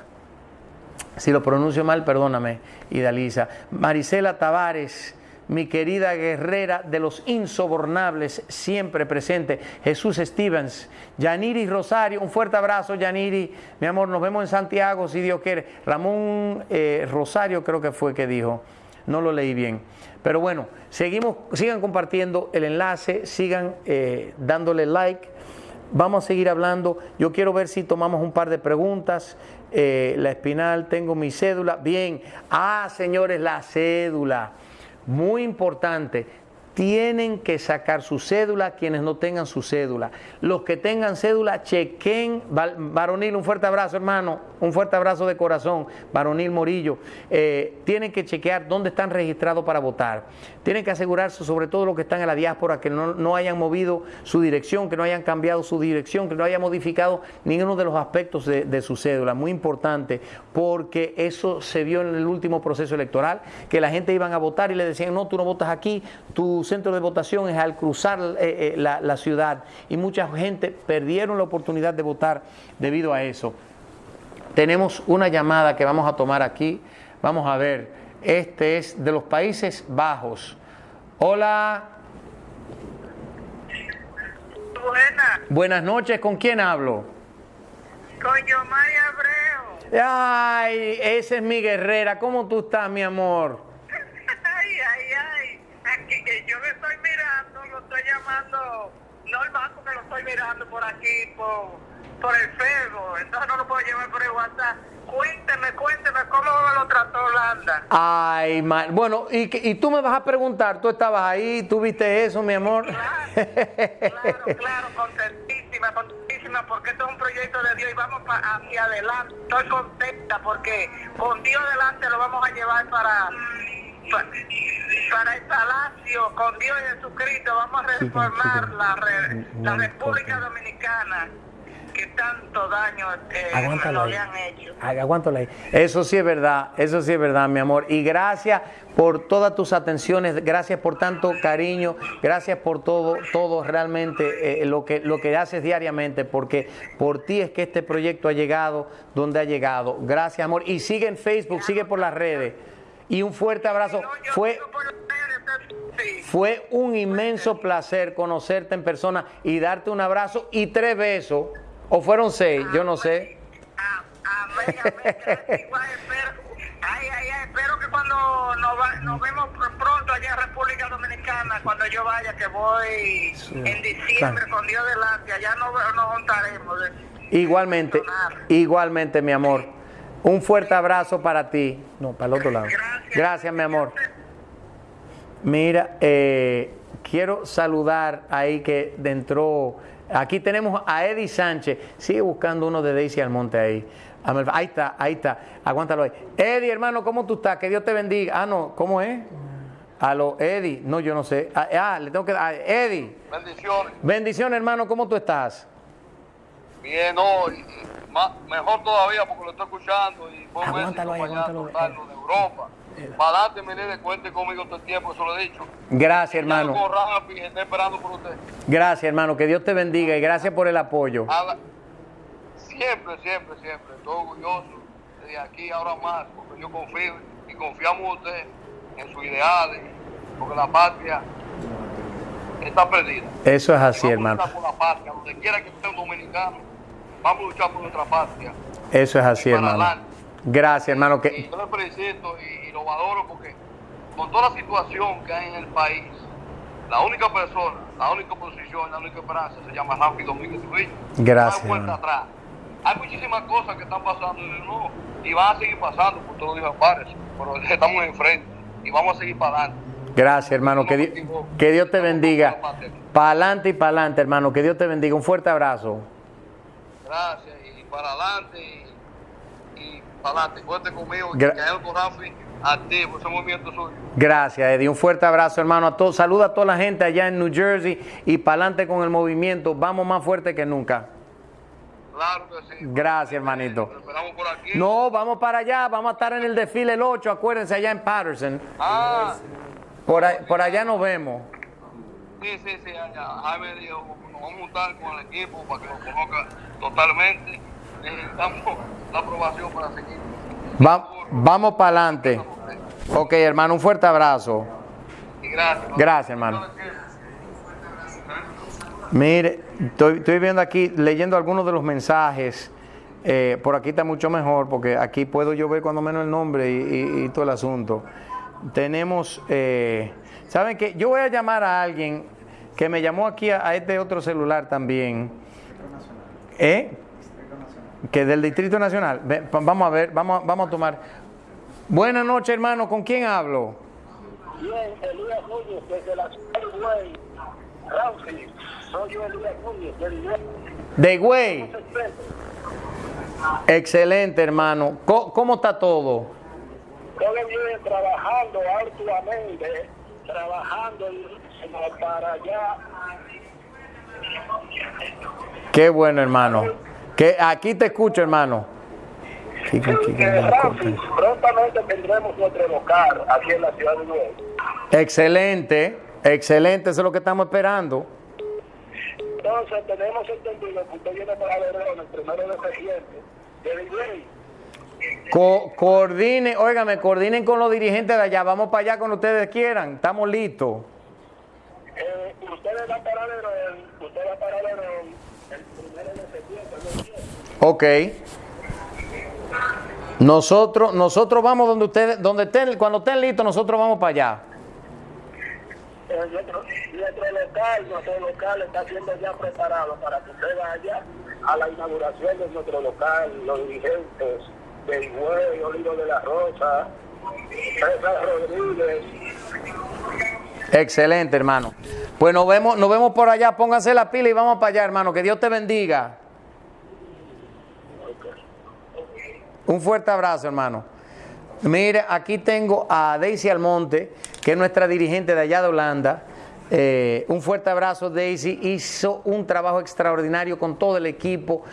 Si lo pronuncio mal, perdóname, y Lisa. Marisela Tavares mi querida guerrera de los insobornables, siempre presente, Jesús Stevens, Yaniri Rosario, un fuerte abrazo, Yaniri, mi amor, nos vemos en Santiago, si Dios quiere. Ramón eh, Rosario creo que fue que dijo, no lo leí bien. Pero bueno, seguimos, sigan compartiendo el enlace, sigan eh, dándole like. Vamos a seguir hablando. Yo quiero ver si tomamos un par de preguntas. Eh, la espinal, tengo mi cédula. Bien. Ah, señores, la cédula. Muy importante, tienen que sacar su cédula quienes no tengan su cédula. Los que tengan cédula, chequen. Varonil, un fuerte abrazo, hermano. Un fuerte abrazo de corazón. Varonil Morillo. Eh, tienen que chequear dónde están registrados para votar. Tienen que asegurarse, sobre todo los que están en la diáspora, que no, hayan movido su dirección, que no hayan cambiado su dirección, que no hayan modificado ninguno de los aspectos de, de su cédula. Muy importante, porque eso se vio en el último proceso electoral, que la gente iban a votar y le decían, no, tú no votas aquí, tú centro de votación es al cruzar eh, eh, la, ciudad y mucha gente perdieron la oportunidad de votar debido a eso. Tenemos una llamada que vamos a tomar aquí. Vamos a ver, este es de los Países Bajos. Hola. Buenas. Buenas noches, ¿con quién hablo? Con Yomari Abreu. Ay, esa es mi guerrera. ¿Cómo tú estás, mi amor? yo me estoy mirando, lo estoy llamando normal porque lo estoy mirando por aquí, por, por el Facebook, entonces no lo puedo llevar por el WhatsApp. Cuénteme, cuénteme cómo lo trató Holanda. Ay, mal. Bueno, y, y tú me vas a preguntar, tú estabas ahí, tú viste eso, mi amor. Claro, claro, claro, contentísima, contentísima, porque esto es un proyecto de Dios y vamos hacia adelante. Estoy contenta porque con Dios adelante lo vamos a llevar para para, el palacio con Dios y Jesucristo vamos a reformar la, la República Dominicana que tanto daño eh, nos han hecho. Aguántalo ahí. Eso sí es verdad, eso sí es verdad, mi amor. Y gracias por todas tus atenciones, gracias por tanto cariño, gracias por todo, todo realmente eh, lo, que, lo que haces diariamente, porque por ti es que este proyecto ha llegado donde ha llegado. Gracias, amor. Y sigue en Facebook, sigue por las redes y un fuerte abrazo. Fue, fue un inmenso placer conocerte en persona y darte un abrazo y tres besos. ¿O fueron seis? Yo no sé. Ay, ay, ay, espero que cuando nos, vemos pronto allá en República Dominicana, cuando yo vaya, que voy en diciembre con Dios delante, allá nos, nos juntaremos. Igualmente, igualmente, mi amor. Un fuerte abrazo para ti. No, para el otro lado. Gracias, mi amor. Mira, eh, quiero saludar ahí que dentro. Aquí tenemos a Eddie Sánchez. Sigue buscando uno de Daisy Almonte ahí. Ahí está, ahí está. Aguántalo ahí. Eddie, hermano, ¿cómo tú estás? Que Dios te bendiga. Ah, no, ¿cómo es? Aló, Eddie. No, yo no sé. Ah, ah le tengo que dar. Eddie. Bendiciones. Bendiciones, hermano. ¿Cómo tú estás? Bien, no mejor todavía porque lo estoy escuchando y voy aguántalo ahí, aguántalo de Europa. Para adelante, me cuente conmigo todo el tiempo, eso lo he dicho. Gracias, hermano. estoy esperando por usted. Gracias, hermano. Que Dios te bendiga y gracias por el apoyo. Siempre, siempre, siempre. Estoy orgulloso de aquí ahora más, porque yo confío y confiamos en usted, en sus ideales, porque la patria está perdida. Eso es así, hermano. Por la patria, donde quiera que esté un dominicano vamos a luchar por nuestra patria. Eso es así, hermano. Gracias, hermano. Que... yo le felicito y, lo valoro porque con toda la situación que hay en el país, la única persona, la única posición, la única esperanza se llama Rafi Domínguez Trujillo. Gracias. No hay atrás. Hay muchísimas cosas que están pasando y van a seguir pasando, por todos los días pero *laughs* estamos enfrente y vamos a seguir para adelante. Gracias, hermano. Que, que Dios te bendiga. Para adelante y para adelante, hermano. Que Dios te bendiga. Un fuerte abrazo. Gracias y para adelante y, para adelante. Cuente conmigo. Gra que Rafi activo, ese movimiento suyo. Gracias, Eddie. Un fuerte abrazo, hermano. A todos. Saluda a toda la gente allá en New Jersey y para adelante con el movimiento. Vamos más fuerte que nunca. Claro que sí. Gracias, hermanito. esperamos por aquí. No, vamos para allá. Vamos a estar en el desfile el 8, acuérdense, allá en Patterson. Ah. Por, por allá nos vemos. Jaime dijo, nos vamos a juntar con el equipo para que nos conozca totalmente. Necesitamos la aprobación para seguir. vamos para adelante. Ok, hermano, un fuerte abrazo. gracias. Gracias, hermano. Mire, estoy, viendo aquí, leyendo algunos de los mensajes. Eh, por aquí está mucho mejor porque aquí puedo yo ver cuando menos el nombre y, todo el asunto. Tenemos, eh, ¿saben qué? Yo voy a llamar a alguien que me llamó aquí a este otro celular también ¿Eh? Que del Distrito Nacional. Vamos a ver, vamos, vamos a tomar. Buenas noches, hermano. ¿Con quién hablo? Bien, Elías Núñez, desde la ciudad de Güey. Rausi, soy yo Elías Núñez, del Güey. De güey. Excelente, hermano. Co- ¿Cómo está todo? Todo bien, trabajando arduamente, trabajando para allá. Qué bueno, hermano. Que aquí te escucho, hermano. Prontamente tendremos nuestro local aquí en la ciudad de Güey. Excelente, excelente, eso es lo que estamos esperando. Entonces tenemos entendido que usted viene para Verón el primero de septiembre. Güey. Co- coordine, óigame, coordinen con los dirigentes de allá. Vamos para allá cuando ustedes quieran. Estamos listos. Eh, ustedes van para Verón, usted va para Verón el primero de septiembre. Ok. Nosotros, nosotros vamos donde ustedes, donde estén, cuando estén listos, nosotros vamos para allá. Eh, nuestro, nuestro local, nuestro local está siendo ya preparado para que usted vaya a la inauguración de nuestro local, los dirigentes del Güey, Olivo de la Rosa, César Rodríguez. Excelente, hermano. Pues nos vemos, nos vemos por allá. Pónganse la pila y vamos para allá, hermano. Que Dios te bendiga. Un fuerte abrazo, hermano. Mire, aquí tengo a Daisy Almonte, que es nuestra dirigente de allá de Holanda. Eh, un fuerte abrazo, Daisy. Hizo un trabajo extraordinario con todo el equipo.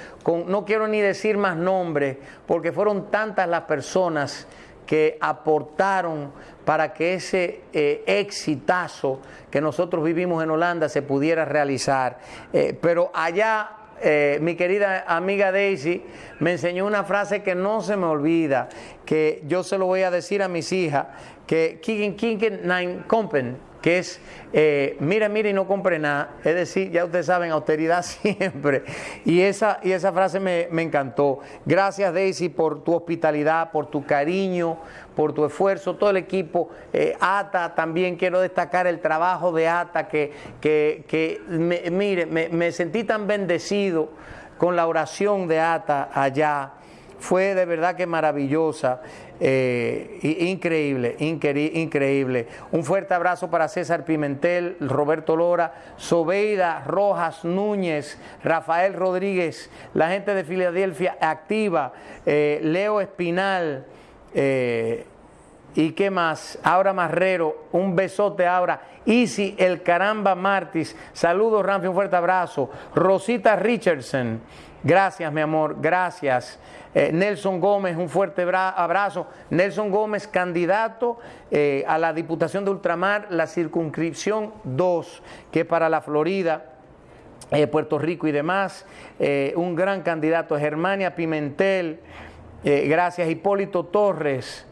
No quiero ni decir más nombres, porque fueron tantas las personas que aportaron para que ese eh, exitazo que nosotros vivimos en Holanda se pudiera realizar. Eh, pero allá eh, mi querida amiga Daisy me enseñó una frase que no se me olvida, que yo se lo voy a decir a mis hijas, que kicken, kicken, nine compen, que es eh, mira, mira y no compre nada, es decir, ya ustedes saben, austeridad *laughs* siempre. Y esa, y esa frase me, me encantó. Gracias Daisy por tu hospitalidad, por tu cariño, por tu esfuerzo, todo el equipo. Eh, ATA también quiero destacar el trabajo de ATA, que, que, que me- mire, me sentí tan bendecido con la oración de ATA allá. Fue de verdad que maravillosa, eh, increíble, incre- increíble. Un fuerte abrazo para César Pimentel, Roberto Lora, Sobeida Rojas Núñez, Rafael Rodríguez, la gente de Filadelfia activa, eh, Leo Espinal, eh, ¿Y qué más? Aura Marrero, un besote Aura. Easy El Caramba Martis, saludos Ramfi, un fuerte abrazo. Rosita Richardson, gracias mi amor, gracias. Eh, Nelson Gómez, un fuerte bra- abrazo. Nelson Gómez, candidato eh, a la Diputación de Ultramar, la circunscripción 2, que es para la Florida eh, Puerto Rico y demás. Un gran candidato, Germania Pimentel, gracias, Hipólito Torres.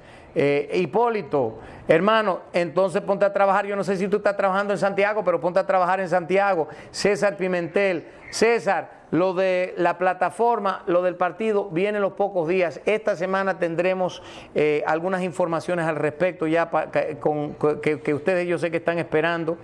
Hipólito, hermano, entonces ponte a trabajar. Yo no sé si tú estás trabajando en Santiago, pero ponte a trabajar en Santiago. César Pimentel, César, lo de la plataforma, lo del partido, viene en los pocos días. Esta semana tendremos eh, algunas informaciones al respecto ya pa- con, que ustedes yo sé que están esperando.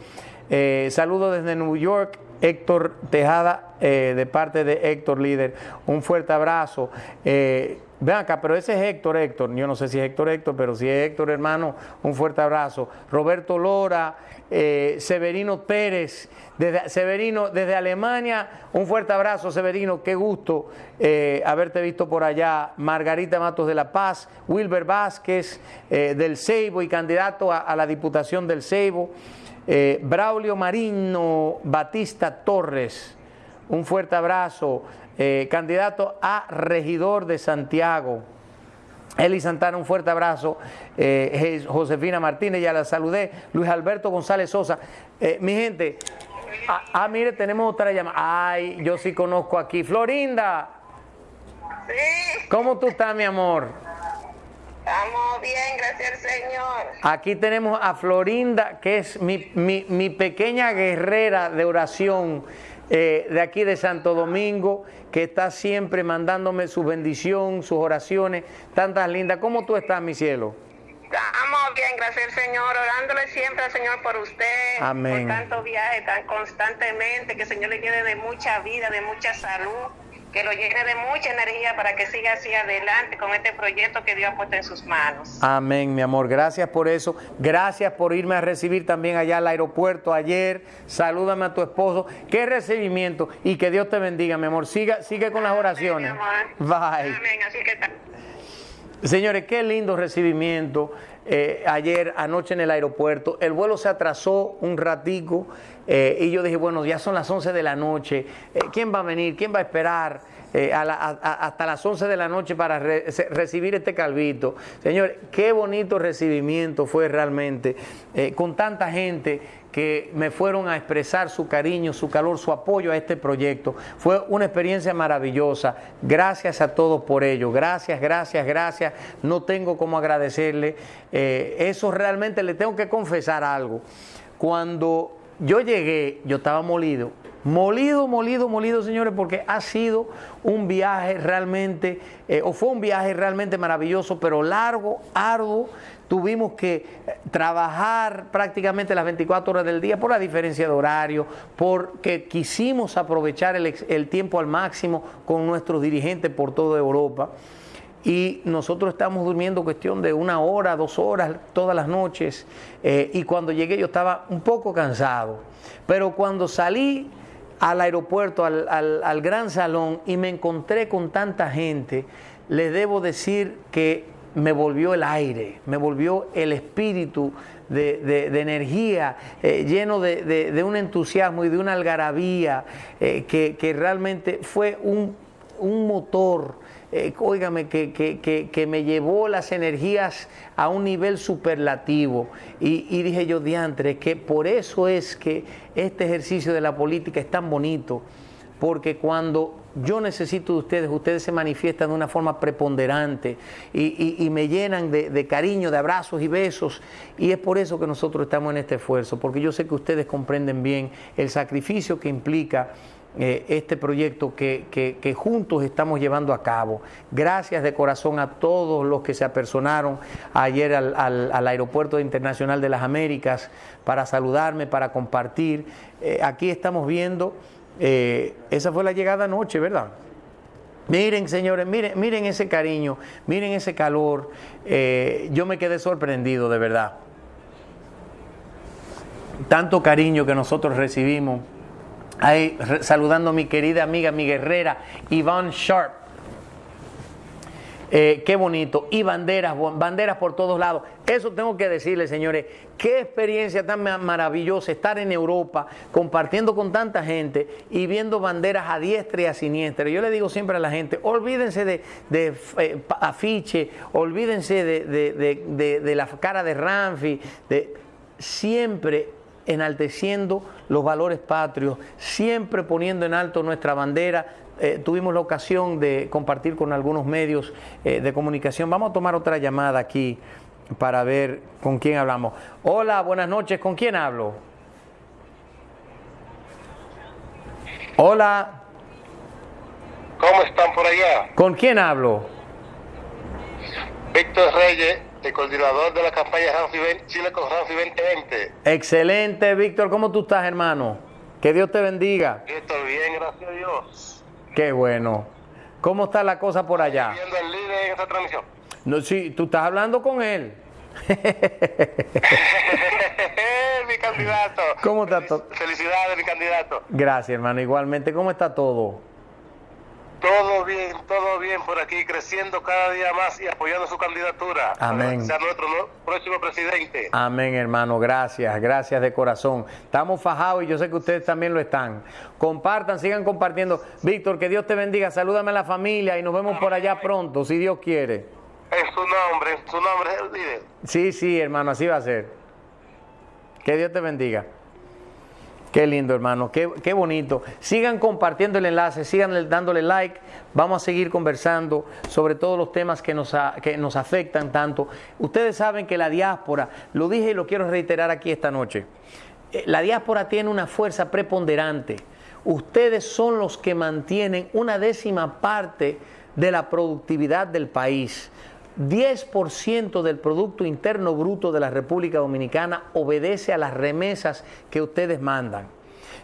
Eh, saludos desde New York, Héctor Tejada, eh, de parte de Héctor Líder. Un fuerte abrazo. Eh, Ven acá, pero ese es Héctor, Héctor. Yo no sé si es Héctor, Héctor, pero si es Héctor, hermano, un fuerte abrazo. Roberto Lora, eh, Severino Pérez, desde, Severino, desde Alemania, un fuerte abrazo, Severino. Qué gusto eh, haberte visto por allá. Margarita Matos de La Paz, Wilber Vázquez, eh, del Ceibo y candidato a, la Diputación del Ceibo. Braulio Marino Batista Torres, un fuerte abrazo. Candidato a regidor de Santiago. Eli Santana, un fuerte abrazo. Eh, Josefina Martínez, ya la saludé. Luis Alberto González Sosa. Eh, mi gente, ah, ah, mire, tenemos otra llamada. Ay, yo sí conozco aquí. Florinda, Sí, ¿cómo tú estás, mi amor? estamos bien, gracias al Señor. Aquí tenemos a Florinda, que es mi, mi- mi pequeña guerrera de oración eh, de aquí de Santo Domingo, que está siempre mandándome su bendición, sus oraciones, tantas lindas. ¿Cómo tú estás, mi cielo? Estamos bien, gracias al Señor, orándole siempre al Señor por usted, Amén. por tantos viajes tan constantemente, que el Señor le llene de mucha vida, de mucha salud que lo llene de mucha energía para que siga así adelante con este proyecto que Dios ha puesto en sus manos. Amén, mi amor. Gracias por eso. Gracias por irme a recibir también allá al aeropuerto ayer. Salúdame a tu esposo. Qué recibimiento y que Dios te bendiga, mi amor. Siga, sigue con las oraciones. Bye. Amén. Así que Señores, qué lindo recibimiento. Eh, ayer, anoche en el aeropuerto. El vuelo se atrasó un ratico eh, y yo dije, bueno, ya son las 11 de la noche. Eh, ¿Quién va a venir? ¿Quién va a esperar? Hasta las 11 de la noche para recibir este calvito. Señor, qué bonito recibimiento fue realmente, con tanta gente que me fueron a expresar su cariño, su calor, su apoyo a este proyecto. Fue una experiencia maravillosa. Gracias a todos por ello. Gracias, gracias, gracias. No tengo cómo agradecerle. Eh, eso realmente le tengo que confesar algo. Cuando yo llegué, yo estaba molido. Molido, molido, molido, señores, porque ha sido un viaje realmente, eh, o fue un viaje realmente maravilloso, pero largo, arduo, tuvimos que eh, trabajar prácticamente las 24 horas del día por la diferencia de horario, porque quisimos aprovechar el, tiempo al máximo con nuestros dirigentes por toda Europa. Y nosotros estamos durmiendo cuestión de una hora, dos horas todas las noches. Eh, y cuando llegué yo estaba un poco cansado. Pero cuando salí al aeropuerto, al, al gran salón, y me encontré con tanta gente, les debo decir que me volvió el aire, me volvió el espíritu de, energía, eh, lleno de, un entusiasmo y de una algarabía eh, que, realmente fue un, motor, eh, que, que, me llevó las energías a un nivel superlativo. Y, y dije yo, diantre, que por eso es que este ejercicio de la política es tan bonito, porque cuando yo necesito de ustedes, ustedes se manifiestan de una forma preponderante y, me llenan de, cariño, de abrazos y besos. Y es por eso que nosotros estamos en este esfuerzo, porque yo sé que ustedes comprenden bien el sacrificio que implica eh, este proyecto que, juntos estamos llevando a cabo. Gracias de corazón a todos los que se apersonaron ayer al, Aeropuerto Internacional de las Américas para saludarme, para compartir. Eh, aquí estamos viendo eh, esa fue la llegada anoche, ¿verdad? Miren, señores, miren, miren ese cariño, miren ese calor. Yo me quedé sorprendido, de verdad. Tanto cariño que nosotros recibimos. Ahí, saludando a mi querida amiga, mi guerrera, Iván Sharp. Eh, qué bonito. Y banderas, banderas por todos lados. Eso tengo que decirle, señores, qué experiencia tan maravillosa estar en Europa compartiendo con tanta gente y viendo banderas a diestra y a siniestra. Yo le digo siempre a la gente, olvídense de, eh, afiche, olvídense de, la cara de Ramfi, de siempre enalteciendo los valores patrios, siempre poniendo en alto nuestra bandera eh, tuvimos la ocasión de compartir con algunos medios eh, de comunicación. Vamos a tomar otra llamada aquí para ver con quién hablamos. Hola, buenas noches, ¿con quién hablo? Hola. ¿Cómo están por allá? ¿Con quién hablo? Víctor Reyes, el coordinador de la campaña Chile con Ramfi 2020. Excelente, Víctor. ¿Cómo tú estás, hermano? Que Dios te bendiga. Estoy bien, gracias a Dios. Qué bueno. ¿Cómo está la cosa por allá? Viendo el líder en esta transmisión. No, sí, tú estás hablando con él. *laughs* mi candidato. ¿Cómo está todo? Felicidades, mi candidato. Gracias, hermano. Igualmente, ¿cómo está todo? Todo bien, todo bien por aquí, creciendo cada día más y apoyando su candidatura. Amén. Para ser nuestro próximo presidente. Amén, hermano. Gracias, gracias de corazón. Estamos fajados y yo sé que ustedes también lo están. Compartan, sigan compartiendo. Víctor, que Dios te bendiga. Salúdame a la familia y nos vemos por allá pronto, si Dios quiere. En su nombre, en su nombre, líder. Sí, sí, hermano, así va a ser. Que Dios te bendiga. Qué lindo, hermano, qué, bonito. Sigan compartiendo el enlace, sigan dándole like. Vamos a seguir conversando sobre todos los temas que nos, que nos afectan tanto. Ustedes saben que la diáspora, lo dije y lo quiero reiterar aquí esta noche, eh, la diáspora tiene una fuerza preponderante. Ustedes son los que mantienen una décima parte de la productividad del país. 10% del Producto Interno Bruto de la República Dominicana obedece a las remesas que ustedes mandan.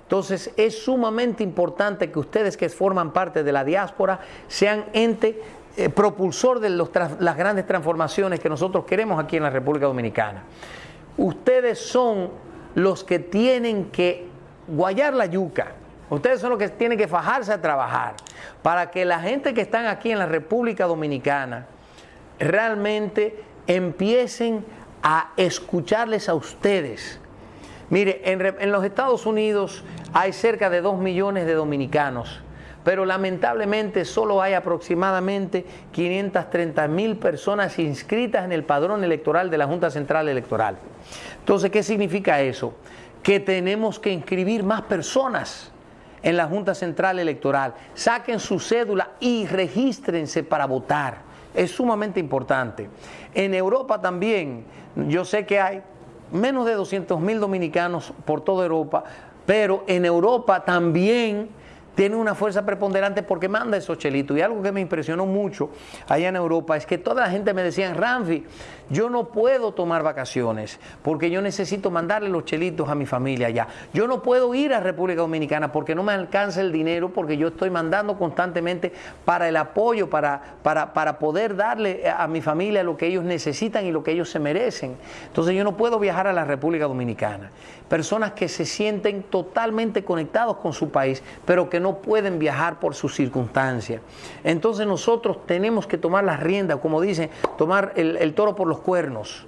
Entonces es sumamente importante que ustedes que forman parte de la diáspora sean ente eh, propulsor de las grandes transformaciones que nosotros queremos aquí en la República Dominicana. Ustedes son los que tienen que guayar la yuca. Ustedes son los que tienen que fajarse a trabajar para que la gente que están aquí en la República Dominicana realmente empiecen a escucharles a ustedes. Mire, en, los Estados Unidos hay cerca de 2 millones de dominicanos pero lamentablemente solo hay aproximadamente 530 mil personas inscritas en el padrón electoral de la Junta Central Electoral. Entonces, ¿qué significa eso? Que tenemos que inscribir más personas en la Junta Central Electoral. Saquen su cédula y regístrense para votar. Es sumamente importante. En Europa también, yo sé que hay menos de 200 mil dominicanos por toda Europa, pero en Europa también tiene una fuerza preponderante porque manda esos chelitos. Y algo que me impresionó mucho allá en Europa es que toda la gente me decía, Ramfi, yo no puedo tomar vacaciones porque yo necesito mandarle los chelitos a mi familia allá. Yo no puedo ir a República Dominicana porque no me alcanza el dinero porque yo estoy mandando constantemente para el apoyo, para, para, para poder darle a mi familia lo que ellos necesitan y lo que ellos se merecen. Entonces yo no puedo viajar a la República Dominicana. Personas que se sienten totalmente conectados con su país, pero que no pueden viajar por sus circunstancias. Entonces nosotros tenemos que tomar las riendas, como dicen, tomar el, toro por los cuernos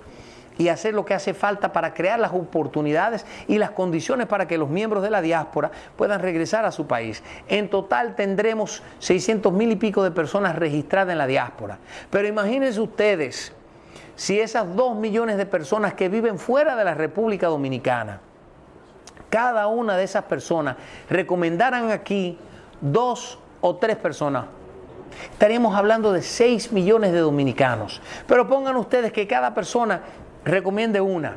y hacer lo que hace falta para crear las oportunidades y las condiciones para que los miembros de la diáspora puedan regresar a su país. En total tendremos 600 mil y pico de personas registradas en la diáspora. Pero imagínense ustedes si esas dos millones de personas que viven fuera de la República Dominicana, cada una de esas personas recomendaran aquí dos o tres personas, estaríamos hablando de 6 millones de dominicanos. Pero pongan ustedes que cada persona recomiende una,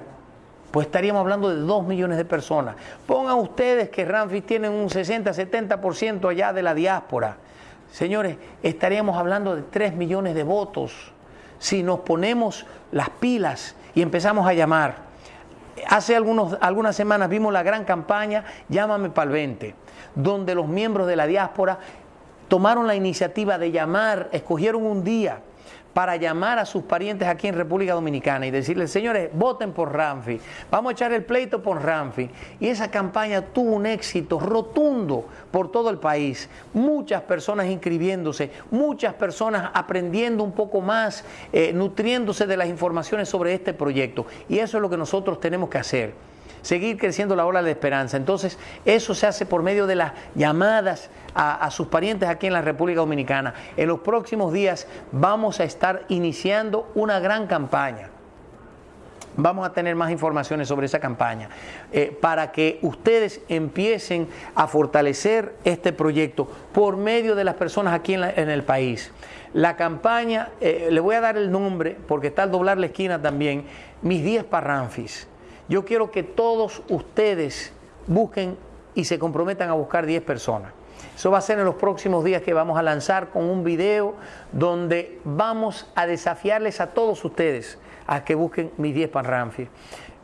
pues estaríamos hablando de 2 millones de personas. Pongan ustedes que Ramfi tiene un 60-70% allá de la diáspora. Señores, estaríamos hablando de 3 millones de votos si nos ponemos las pilas y empezamos a llamar hace algunas semanas vimos la gran campaña Llámame para el 20, donde los miembros de la diáspora tomaron la iniciativa de llamar, escogieron un día para llamar a sus parientes aquí en República Dominicana y decirles, señores, voten por Ramfi, vamos a echar el pleito por Ramfi. Y esa campaña tuvo un éxito rotundo por todo el país. Muchas personas inscribiéndose, muchas personas aprendiendo un poco más, eh, nutriéndose de las informaciones sobre este proyecto. Y eso es lo que nosotros tenemos que hacer seguir creciendo la ola de esperanza. Entonces, eso se hace por medio de las llamadas a, sus parientes aquí en la República Dominicana. En los próximos días vamos a estar iniciando una gran campaña. Vamos a tener más informaciones sobre esa campaña eh, para que ustedes empiecen a fortalecer este proyecto por medio de las personas aquí en, el país. La campaña, eh, le voy a dar el nombre porque está al doblar la esquina también, mis 10 parranfis. Yo quiero que todos ustedes busquen y se comprometan a buscar 10 personas. Eso va a ser en los próximos días que vamos a lanzar con un video donde vamos a desafiarles a todos ustedes a que busquen mis 10 Panramfi.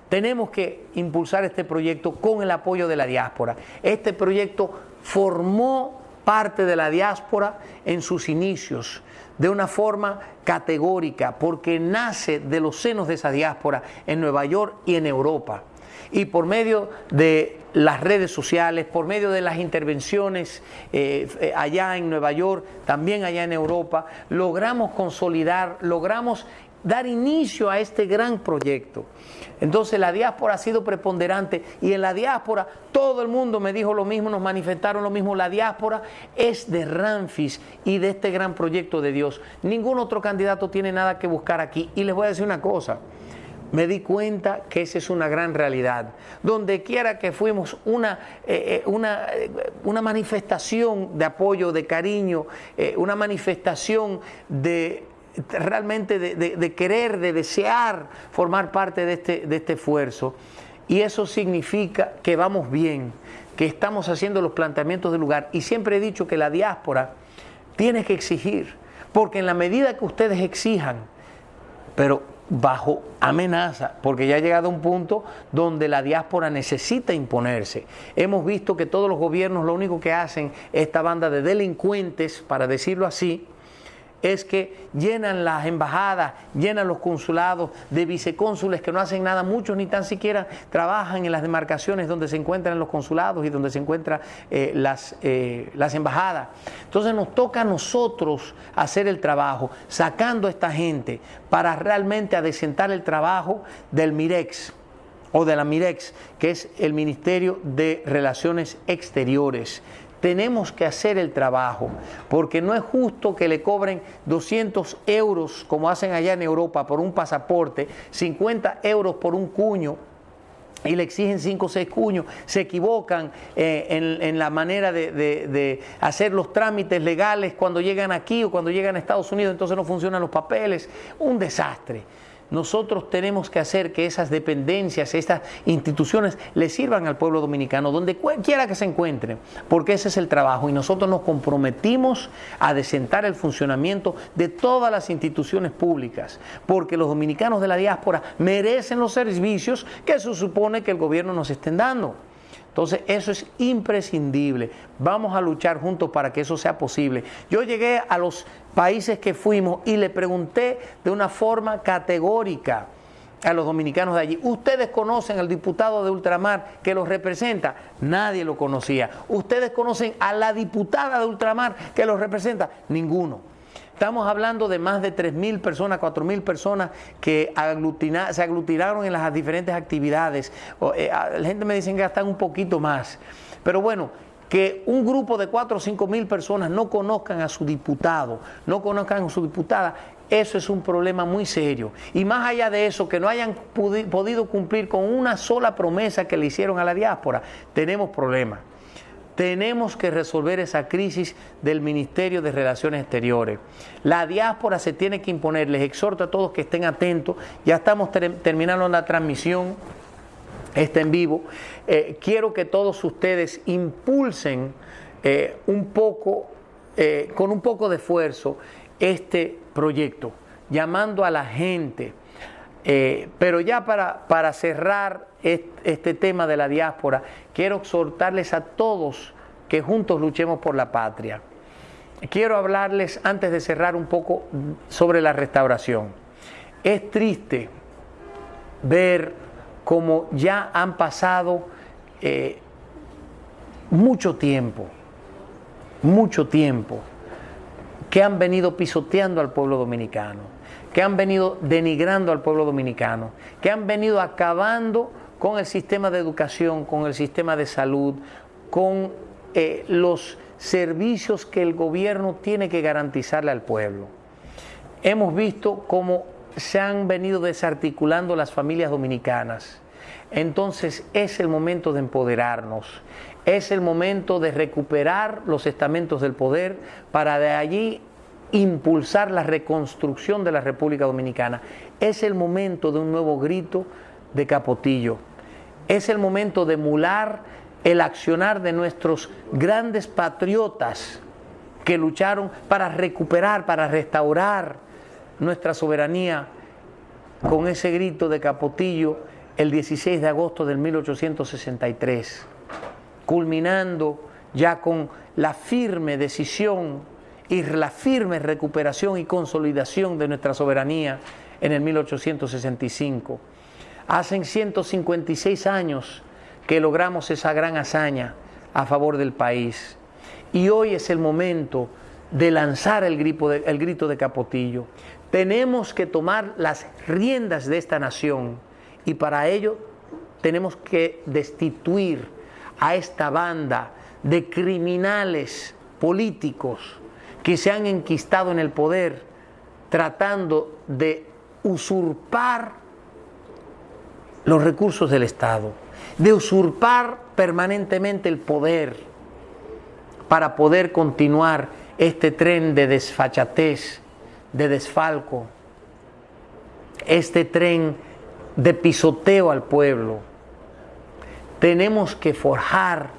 Tenemos que impulsar este proyecto con el apoyo de la diáspora. Este proyecto formó parte de la diáspora en sus inicios de una forma categórica, porque nace de los senos de esa diáspora en Nueva York y en Europa. Y por medio de las redes sociales, por medio de las intervenciones eh, eh, allá en Nueva York, también allá en Europa, logramos consolidar, logramos dar inicio a este gran proyecto. Entonces la diáspora ha sido preponderante y en la diáspora todo el mundo me dijo lo mismo, nos manifestaron lo mismo. La diáspora es de Ramfis y de este gran proyecto de Dios. Ningún otro candidato tiene nada que buscar aquí. Y les voy a decir una cosa. Me di cuenta que esa es una gran realidad. Donde quiera que fuimos, una, eh, eh, una, eh, una manifestación de apoyo, de cariño, una manifestación de realmente de, querer, de desear formar parte de este, de este esfuerzo. Y eso significa que vamos bien, que estamos haciendo los planteamientos del lugar. Y siempre he dicho que la diáspora tiene que exigir, porque en la medida que ustedes exijan, pero bajo amenaza, porque ya ha llegado un punto donde la diáspora necesita imponerse. Hemos visto que todos los gobiernos lo único que hacen, esta banda de delincuentes, para decirlo así, es que llenan las embajadas, llenan los consulados de vicecónsules que no hacen nada, muchos ni tan siquiera trabajan en las demarcaciones donde se encuentran los consulados y donde se encuentran eh, las, eh, las embajadas. Entonces nos toca a nosotros hacer el trabajo, sacando a esta gente para realmente adecentar el trabajo del MIREX o de la MIREX, que es el Ministerio de Relaciones Exteriores tenemos que hacer el trabajo, porque no es justo que le cobren 200 euros, como hacen allá en Europa, por un pasaporte, 50 euros por un cuño, y le exigen 5 o 6 cuños, se equivocan eh, en, la manera de, de, hacer los trámites legales cuando llegan aquí o cuando llegan a Estados Unidos, entonces no funcionan los papeles, un desastre nosotros tenemos que hacer que esas dependencias, estas instituciones le sirvan al pueblo dominicano, donde quiera que se encuentre, porque ese es el trabajo y nosotros nos comprometimos a desentar el funcionamiento de todas las instituciones públicas, porque los dominicanos de la diáspora merecen los servicios que se supone que el gobierno nos estén dando. Entonces, eso es imprescindible. Vamos a luchar juntos para que eso sea posible. Yo llegué a los países que fuimos y le pregunté de una forma categórica a los dominicanos de allí. ¿Ustedes conocen al diputado de Ultramar que los representa? Nadie lo conocía. ¿Ustedes conocen a la diputada de Ultramar que los representa? Ninguno. Estamos hablando de más de 3.000 personas, 4.000 personas que se aglutinaron en las diferentes actividades. Eh, la gente me dice que están un poquito más. Pero bueno, que un grupo de 4 o 5 mil personas no conozcan a su diputado, no conozcan a su diputada, eso es un problema muy serio. Y más allá de eso, que no hayan podido cumplir con una sola promesa que le hicieron a la diáspora, tenemos problemas. Tenemos que resolver esa crisis del Ministerio de Relaciones Exteriores. La diáspora se tiene que imponer. Les exhorto a todos que estén atentos. Ya estamos terminando la transmisión. Está en vivo. Eh, quiero que todos ustedes impulsen eh, un poco, eh, con un poco de esfuerzo, este proyecto, llamando a la gente. Pero ya para, para cerrar este tema de la diáspora, quiero exhortarles a todos que juntos luchemos por la patria. Quiero hablarles, antes de cerrar, un poco sobre la restauración. Es triste ver cómo ya han pasado eh, mucho tiempo, mucho tiempo, que han venido pisoteando al pueblo dominicano, que han venido denigrando al pueblo dominicano, que han venido acabando con el sistema de educación, con el sistema de salud, con eh, los servicios que el gobierno tiene que garantizarle al pueblo. Hemos visto cómo se han venido desarticulando las familias dominicanas. Entonces es el momento de empoderarnos, es el momento de recuperar los estamentos del poder para de allí impulsar la reconstrucción de la República Dominicana. Es el momento de un nuevo grito de Capotillo. Es el momento de emular el accionar de nuestros grandes patriotas que lucharon para recuperar, para restaurar nuestra soberanía con ese grito de Capotillo el 16 de agosto del 1863, culminando ya con la firme decisión y la firme recuperación y consolidación de nuestra soberanía en el 1865. Hacen 156 años que logramos esa gran hazaña a favor del país. Y hoy es el momento de lanzar el de, el grito de Capotillo. Tenemos que tomar las riendas de esta nación y para ello tenemos que destituir a esta banda de criminales políticos que se han enquistado en el poder tratando de usurpar los recursos del Estado, de usurpar permanentemente el poder para poder continuar este tren de desfachatez, de desfalco, este tren de pisoteo al pueblo. Tenemos que forjar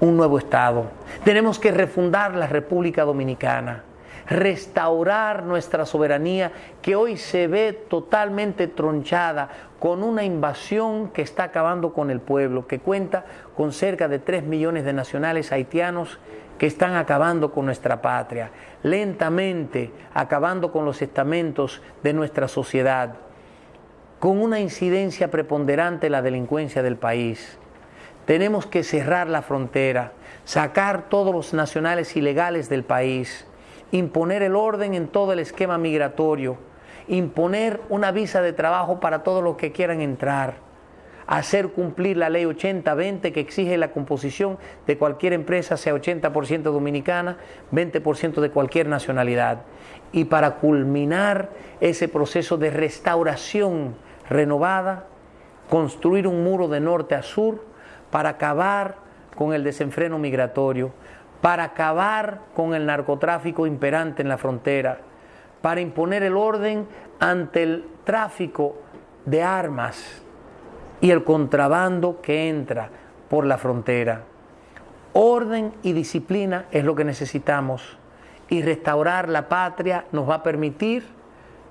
un nuevo Estado, tenemos que refundar la República Dominicana, restaurar nuestra soberanía que hoy se ve totalmente tronchada con una invasión que está acabando con el pueblo, que cuenta con cerca de 3 millones de nacionales haitianos que están acabando con nuestra patria, lentamente acabando con los estamentos de nuestra sociedad, con una incidencia preponderante en la delincuencia del país. Tenemos que cerrar la frontera, sacar todos los nacionales ilegales del país, imponer el orden en todo el esquema migratorio, imponer una visa de trabajo para todos los que quieran entrar hacer cumplir la ley 80-20 que exige la composición de cualquier empresa sea 80% dominicana, 20% de cualquier nacionalidad. Y para culminar ese proceso de restauración renovada, construir un muro de norte a sur para acabar con el desenfreno migratorio, para acabar con el narcotráfico imperante en la frontera, para imponer el orden ante el tráfico de armas, y el contrabando que entra por la frontera. Orden y disciplina es lo que necesitamos y restaurar la patria nos va a permitir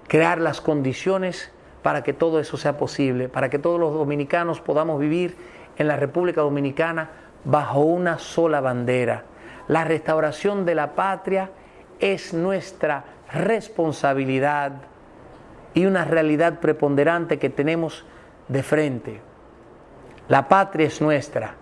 crear las condiciones para que todo eso sea posible, para que todos los dominicanos podamos vivir en la República Dominicana bajo una sola bandera. La restauración de la patria es nuestra responsabilidad y una realidad preponderante que tenemos de frente. La patria es nuestra,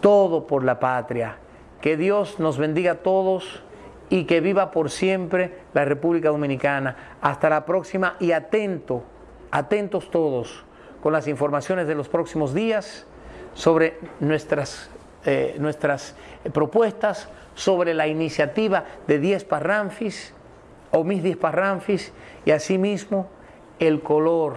todo por la patria. Que Dios nos bendiga a todos y que viva por siempre la República Dominicana. Hasta la próxima y atento, atentos todos con las informaciones de los próximos días sobre nuestras, eh, nuestras propuestas, sobre la iniciativa de 10 parranfis o mis 10 parranfis y asimismo el color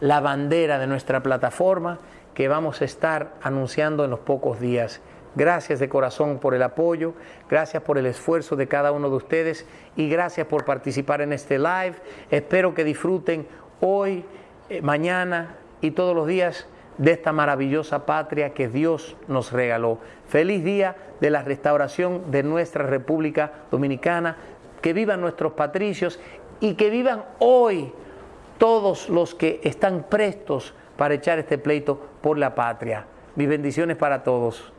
la bandera de nuestra plataforma que vamos a estar anunciando en los pocos días. Gracias de corazón por el apoyo, gracias por el esfuerzo de cada uno de ustedes y gracias por participar en este live. Espero que disfruten hoy, eh, mañana y todos los días de esta maravillosa patria que Dios nos regaló. Feliz día de la restauración de nuestra República Dominicana. Que vivan nuestros patricios y que vivan hoy todos los que están prestos para echar este pleito por la patria. Mis bendiciones para todos.